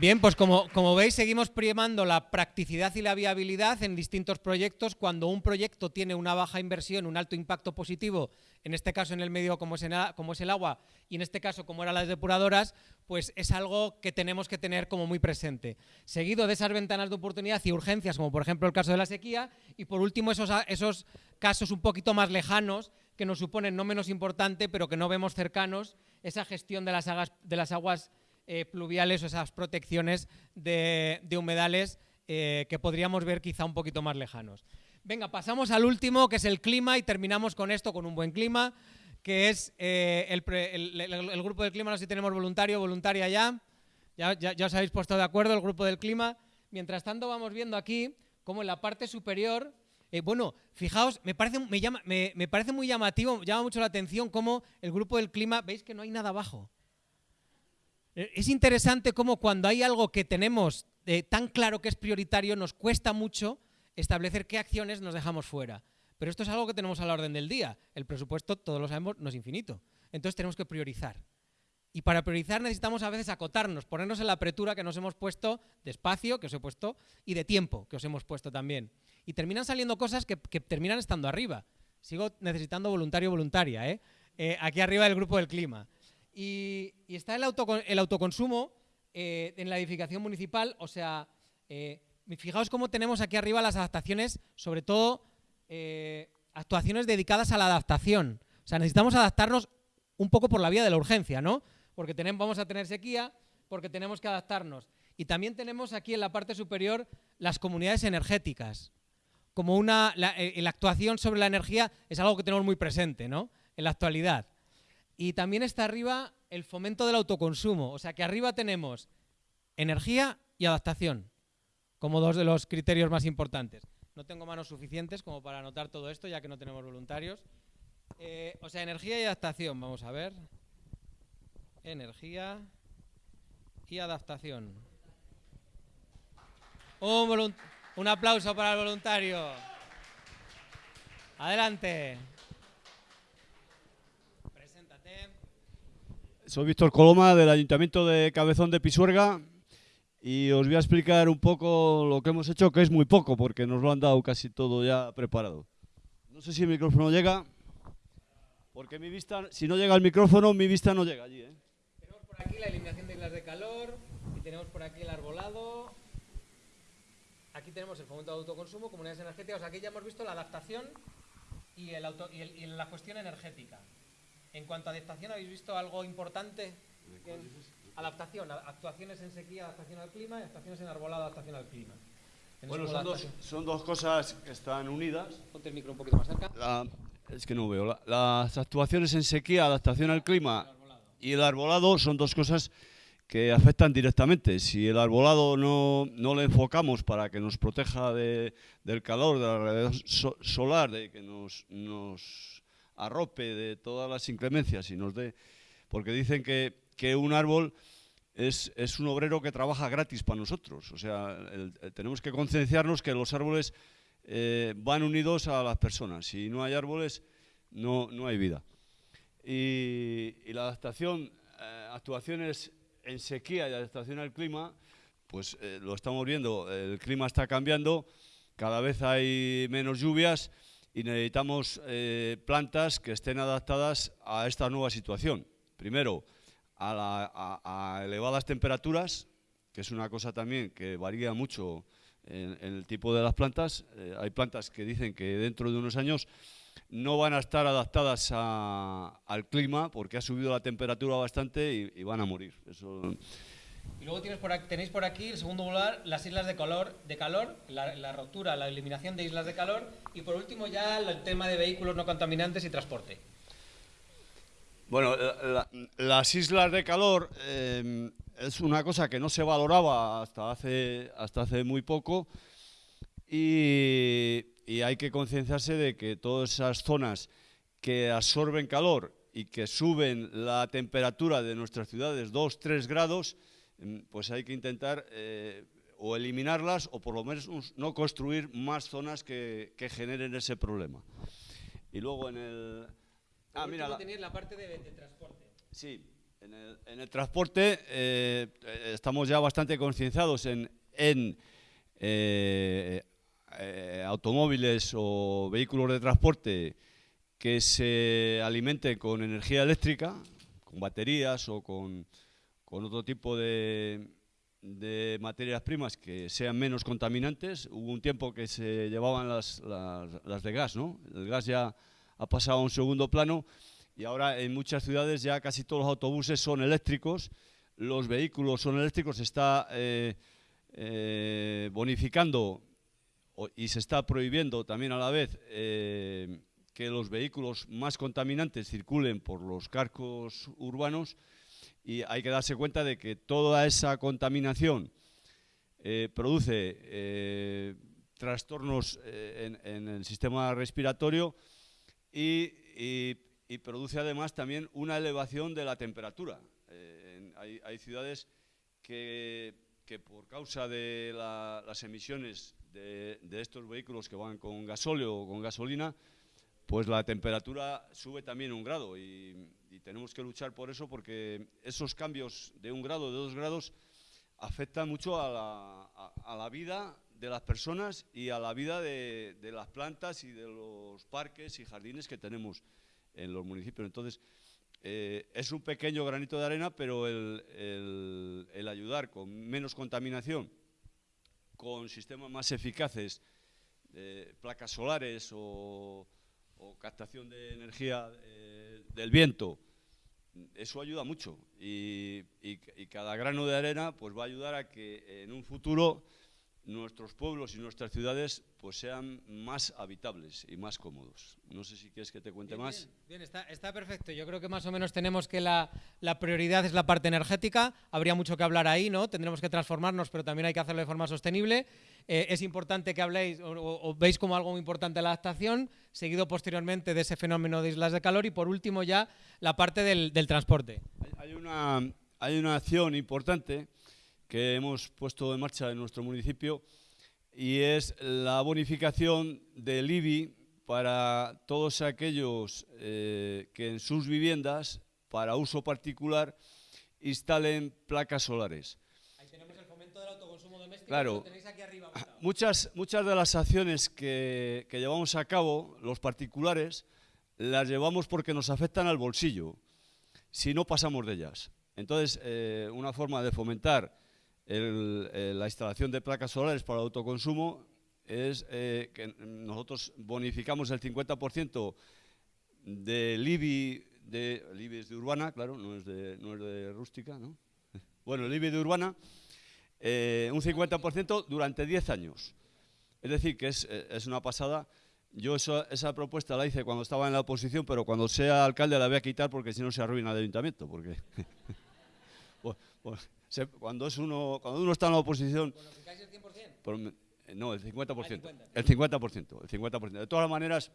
Bien, pues como, como, veis seguimos primando la practicidad y la viabilidad en distintos proyectos. Cuando un proyecto tiene una baja inversión, un alto impacto positivo, en este caso en el medio como es, como es el agua y en este caso como eran las depuradoras, pues es algo que tenemos que tener como muy presente. Seguido de esas ventanas de oportunidad y urgencias, como por ejemplo el caso de la sequía, y por último esos, esos casos un poquito más lejanos que nos suponen no menos importante, pero que no vemos cercanos, esa gestión de las aguas eh, pluviales o esas protecciones de, humedales eh, que podríamos ver quizá un poquito más lejanos. Venga, pasamos al último, que es el clima, y terminamos con esto, con un buen clima, que es eh, el, grupo del clima, no sé si tenemos voluntario, voluntaria ya. Ya, ya, os habéis puesto de acuerdo, el grupo del clima. Mientras tanto vamos viendo aquí como en la parte superior, bueno, fijaos, me parece, me, llama, me, me parece muy llamativo, llama mucho la atención cómo el grupo del clima, veis que no hay nada abajo. Eh, es interesante cómo cuando hay algo que tenemos eh, tan claro que es prioritario, nos cuesta mucho establecer qué acciones nos dejamos fuera. Pero esto es algo que tenemos a la orden del día. El presupuesto, todos lo sabemos, no es infinito. Entonces tenemos que priorizar. Y para priorizar necesitamos a veces acotarnos, ponernos en la apretura que nos hemos puesto de espacio, que os he puesto, y de tiempo, que os hemos puesto también. Y terminan saliendo cosas que, terminan estando arriba. Sigo necesitando voluntario voluntaria, ¿eh? aquí arriba del grupo del clima. Y, está el, autoconsumo eh, en la edificación municipal, o sea, eh, fijaos cómo tenemos aquí arriba las adaptaciones, sobre todo eh, actuaciones dedicadas a la adaptación. O sea, necesitamos adaptarnos un poco por la vía de la urgencia, ¿no? Porque tenemos, vamos a tener sequía, porque tenemos que adaptarnos. Y también tenemos aquí en la parte superior las comunidades energéticas. Como una, la, eh, la actuación sobre la energía es algo que tenemos muy presente ¿no? en la actualidad. Y también está arriba el fomento del autoconsumo. O sea que arriba tenemos energía y adaptación como dos de los criterios más importantes. No tengo manos suficientes como para anotar todo esto, ya que no tenemos voluntarios. Eh, o sea, energía y adaptación, vamos a ver. Energía y adaptación. Un, un aplauso para el voluntario. Adelante. Soy Víctor Coloma del Ayuntamiento de Cabezón de Pisuerga y os voy a explicar un poco lo que hemos hecho, que es muy poco, porque nos lo han dado casi todo ya preparado. No sé si el micrófono llega, porque mi vista, si no llega el micrófono, mi vista no llega allí. ¿eh? Tenemos por aquí la eliminación de islas de calor, y tenemos por aquí el arbolado, aquí tenemos el fomento de autoconsumo, comunidades energéticas, aquí ya hemos visto la adaptación y, el auto, y, el, y la cuestión energética. En cuanto a adaptación, ¿habéis visto algo importante? Adaptación, actuaciones en sequía, adaptación al clima, y actuaciones en arbolado, adaptación al clima. Bueno, son dos, son dos, cosas que están unidas. Ponte el micro un poquito más cerca. La, es que no veo. La, las actuaciones en sequía, adaptación al clima y el arbolado son dos cosas que afectan directamente. Si el arbolado no, no le enfocamos para que nos proteja de, del calor, de la radiación so, solar, de que nos, nos arrope de todas las inclemencias y nos dé... Porque dicen que que un árbol es, es, un obrero que trabaja gratis para nosotros. O sea, el, tenemos que concienciarnos que los árboles eh, van unidos a las personas. Si no hay árboles, no, no hay vida. Y, y la adaptación, eh, actuaciones en sequía y adaptación al clima, pues eh, lo estamos viendo, el clima está cambiando, cada vez hay menos lluvias y necesitamos eh, plantas que estén adaptadas a esta nueva situación. Primero, a, la, elevadas temperaturas, que es una cosa también que varía mucho en, el tipo de las plantas. Eh, hay plantas que dicen que dentro de unos años no van a estar adaptadas al clima porque ha subido la temperatura bastante y, van a morir. Y luego tenéis por aquí, el segundo lugar, las islas de calor, de calor la, la, rotura, la eliminación de islas de calor y por último ya el tema de vehículos no contaminantes y transporte. Bueno, la, las islas de calor eh, es una cosa que no se valoraba hasta hace, hasta hace muy poco y, hay que concienciarse de que todas esas zonas que absorben calor y que suben la temperatura de nuestras ciudades 2, 3 grados, pues hay que intentar eh, o eliminarlas o por lo menos no construir más zonas que, que generen ese problema. Y luego en el, Ah, mira, la, la parte de, de, transporte. Sí, en el, en el transporte eh, estamos ya bastante concienciados en, en eh, eh, automóviles o vehículos de transporte que se alimenten con energía eléctrica, con baterías o con, con otro tipo de, materias primas que sean menos contaminantes. Hubo un tiempo que se llevaban las de gas, ¿no? El gas ya ha pasado a un segundo plano y ahora en muchas ciudades ya casi todos los autobuses son eléctricos, los vehículos son eléctricos, se está eh, eh, bonificando y se está prohibiendo también a la vez eh, que los vehículos más contaminantes circulen por los carcos urbanos y hay que darse cuenta de que toda esa contaminación eh, produce eh, trastornos eh, en, el sistema respiratorio y, produce además también una elevación de la temperatura. Hay, ciudades que, que, por causa de la, las emisiones de, de, estos vehículos que van con gasóleo o con gasolina, pues la temperatura sube también un grado y, y tenemos que luchar por eso porque esos cambios de un grado, de dos grados, afectan mucho a la, a, la vida de las personas y a la vida de, de, las plantas y de los parques y jardines que tenemos en los municipios. Entonces, eh, es un pequeño granito de arena, pero el, el, ayudar con menos contaminación, con sistemas más eficaces, de placas solares o, o captación de energía eh, del viento, eso ayuda mucho y, y, cada grano de arena pues va a ayudar a que en un futuro nuestros pueblos y nuestras ciudades pues sean más habitables y más cómodos. No sé si quieres que te cuente más. Bien, está, perfecto. Yo creo que más o menos tenemos que la, prioridad es la parte energética. Habría mucho que hablar ahí, ¿no? Tendremos que transformarnos, pero también hay que hacerlo de forma sostenible. Eh, es importante que habléis o, veis como algo muy importante la adaptación, seguido posteriormente de ese fenómeno de islas de calor y por último ya la parte del, transporte. Hay, una, hay una acción importante que hemos puesto en marcha en nuestro municipio y es la bonificación del IBI para todos aquellos eh, que en sus viviendas, para uso particular, instalen placas solares. Ahí tenemos el fomento del autoconsumo doméstico. Claro, muchas, muchas de las acciones que, que llevamos a cabo, los particulares, las llevamos porque nos afectan al bolsillo, si no pasamos de ellas. Entonces, eh, una forma de fomentar eh, la instalación de placas solares para autoconsumo es eh, que nosotros bonificamos el 50% del IBI, de, el IBI es de urbana, claro, no es de, no es de rústica, ¿no? [LAUGHS] Bueno, el IBI de urbana, eh, un 50% durante 10 años. Es decir, que es, es una pasada. Yo esa propuesta la hice cuando estaba en la oposición, pero cuando sea alcalde la voy a quitar porque si no se arruina el ayuntamiento. Porque [LAUGHS] pues, pues, cuando, es uno, cuando uno está en la oposición... el 100%? no, el 50%. Ah, el 50%. El 50%. De todas maneras,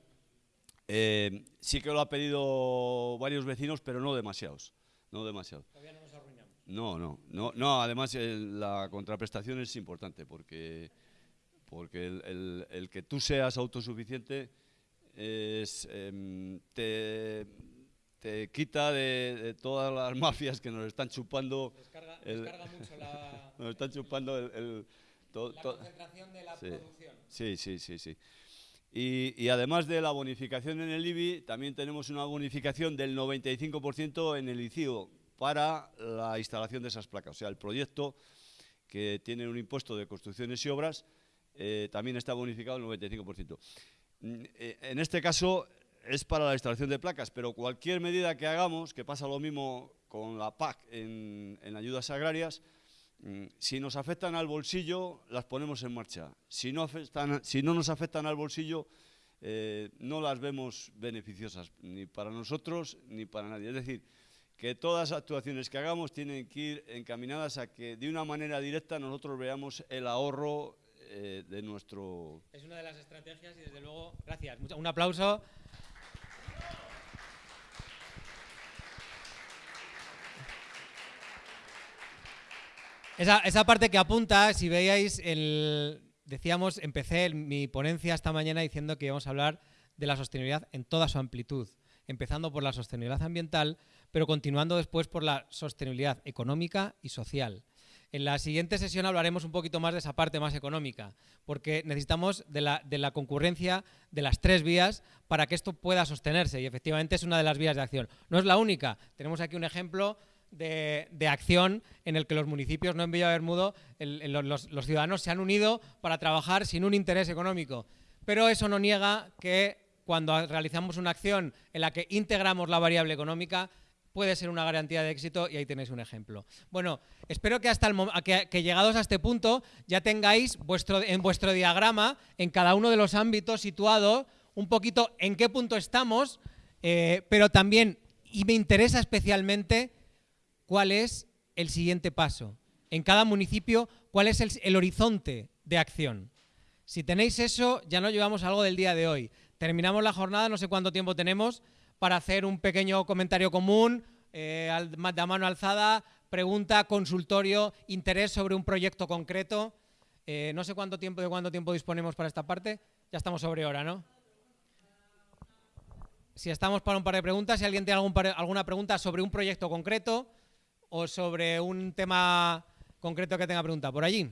eh, sí que lo ha pedido varios vecinos, pero no demasiados. No demasiados. Todavía no nos arruinamos. No, no, no, no además la contraprestación es importante porque, porque el, que tú seas autosuficiente es, em, te, te quita de, todas las [LAUGHS] mafias que nos están chupando. Descarga, descarga mucho la. [LAUGHS] Nos están chupando el. la concentración de la producción. Sí, sí, sí, sí. Y, y, además de la bonificación en el IBI, también tenemos una bonificación del 95% en el ICIO para la instalación de esas placas. O sea, el proyecto que tiene un impuesto de construcciones y obras eh, también está bonificado el 95%. Mm, eh, en este caso, es para la instalación de placas, pero cualquier medida que hagamos, que pasa lo mismo con la PAC en, ayudas agrarias, mm, si nos afectan al bolsillo, las ponemos en marcha. Si no, si no nos afectan al bolsillo, eh, no las vemos beneficiosas, ni para nosotros ni para nadie. Es decir, que todas las actuaciones que hagamos tienen que ir encaminadas a que de una manera directa nosotros veamos el ahorro eh, de nuestro... Es una de las estrategias y desde luego, gracias. Un aplauso. Esa, parte que apunta, si veíais, el, decíamos, empecé mi ponencia esta mañana diciendo que íbamos a hablar de la sostenibilidad en toda su amplitud, empezando por la sostenibilidad ambiental, pero continuando después por la sostenibilidad económica y social. En la siguiente sesión hablaremos un poquito más de esa parte más económica, porque necesitamos de la, de la, concurrencia de las tres vías para que esto pueda sostenerse y efectivamente es una de las vías de acción. No es la única, tenemos aquí un ejemplo de, acción en el que los municipios, no en Villa Bermudo, los, ciudadanos se han unido para trabajar sin un interés económico. Pero eso no niega que cuando realizamos una acción en la que integramos la variable económica, puede ser una garantía de éxito y ahí tenéis un ejemplo. Bueno, espero que hasta el que, llegados a este punto ya tengáis vuestro, en vuestro diagrama, en cada uno de los ámbitos situado, un poquito en qué punto estamos, eh, pero también, y me interesa especialmente, cuál es el siguiente paso. En cada municipio, cuál es el, horizonte de acción. Si tenéis eso, ya no llevamos algo del día de hoy. Terminamos la jornada, no sé cuánto tiempo tenemos, para hacer un pequeño comentario común, eh, de mano alzada, pregunta, consultorio, interés sobre un proyecto concreto. Eh, no sé cuánto tiempo, de cuánto tiempo disponemos para esta parte. Ya estamos sobre hora, ¿no? Si estamos para un par de preguntas, si alguien tiene alguna pregunta sobre un proyecto concreto, o sobre un tema concreto que tenga pregunta. Por allí.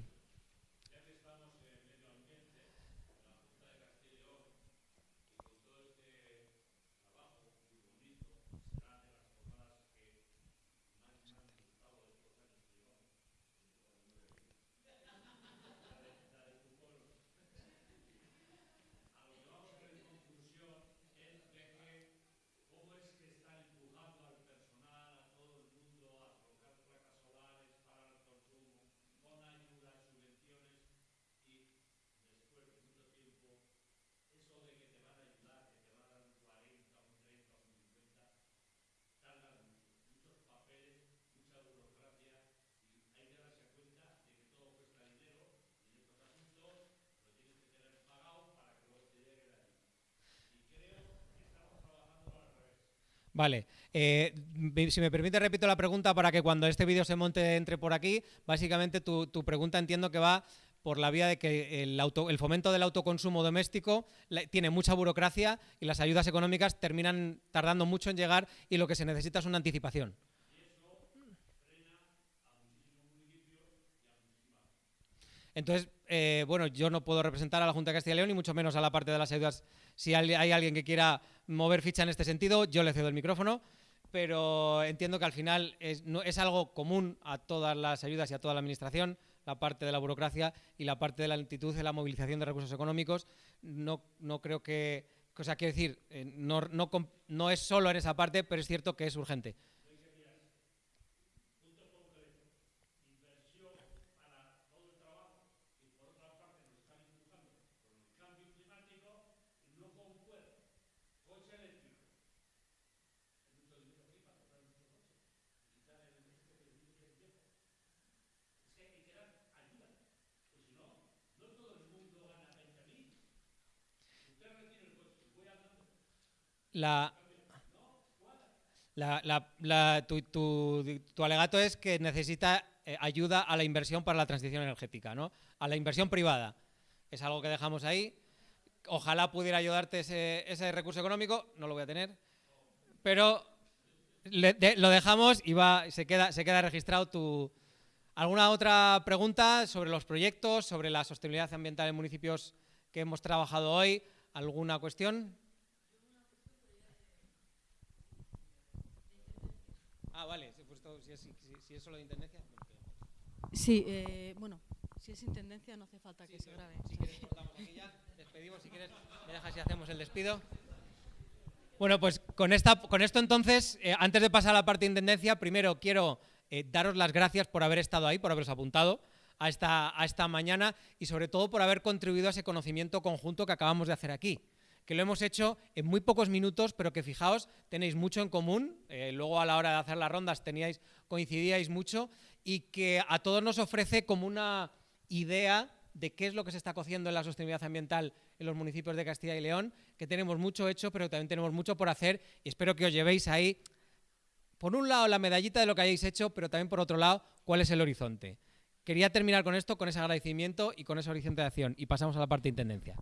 Vale. Eh, si me permite, repito la pregunta para que cuando este vídeo se monte entre por aquí. Básicamente, tu, pregunta entiendo que va por la vía de que el, auto, el fomento del autoconsumo doméstico tiene mucha burocracia y las ayudas económicas terminan tardando mucho en llegar y lo que se necesita es una anticipación. Entonces, eh, bueno, yo no puedo representar a la Junta de Castilla y León y mucho menos a la parte de las ayudas. Si hay alguien que quiera mover ficha en este sentido, yo le cedo el micrófono, pero entiendo que al final es, es algo común a todas las ayudas y a toda la Administración, la parte de la burocracia y la parte de la lentitud de la movilización de recursos económicos. No, no creo que, o sea, quiero decir, eh, no, no, no es solo en esa parte, pero es cierto que es urgente. La, la, tu, alegato es que necesita eh, ayuda a la inversión para la transición energética, ¿no? A la inversión privada. Es algo que dejamos ahí. Ojalá pudiera ayudarte ese, recurso económico, no lo voy a tener. Pero lo dejamos y va, se, queda, se queda registrado tu... ¿Alguna otra pregunta sobre los proyectos, sobre la sostenibilidad ambiental en municipios que hemos trabajado hoy? ¿Alguna cuestión? Ah, vale, si, es, si, es, solo de intendencia. Sí, eh, bueno, si es intendencia no hace falta que se grabe. Si quieres cortamos aquí ya, despedimos si quieres, me dejas y hacemos el despido. Bueno, pues con, esta, con esto entonces, eh, antes de pasar a la parte de intendencia, primero quiero eh, daros las gracias por haber estado ahí, por haberos apuntado a esta, a esta mañana y sobre todo por haber contribuido a ese conocimiento conjunto que acabamos de hacer aquí que lo hemos hecho en muy pocos minutos, pero que fijaos, tenéis mucho en común, eh, luego a la hora de hacer las rondas teníais, coincidíais mucho, y que a todos nos ofrece como una idea de qué es lo que se está cociendo en la sostenibilidad ambiental en los municipios de Castilla y León, que tenemos mucho hecho, pero también tenemos mucho por hacer, y espero que os llevéis ahí, por un lado, la medallita de lo que hayáis hecho, pero también por otro lado, cuál es el horizonte. Quería terminar con esto, con ese agradecimiento y con ese horizonte de acción, y pasamos a la parte de intendencia.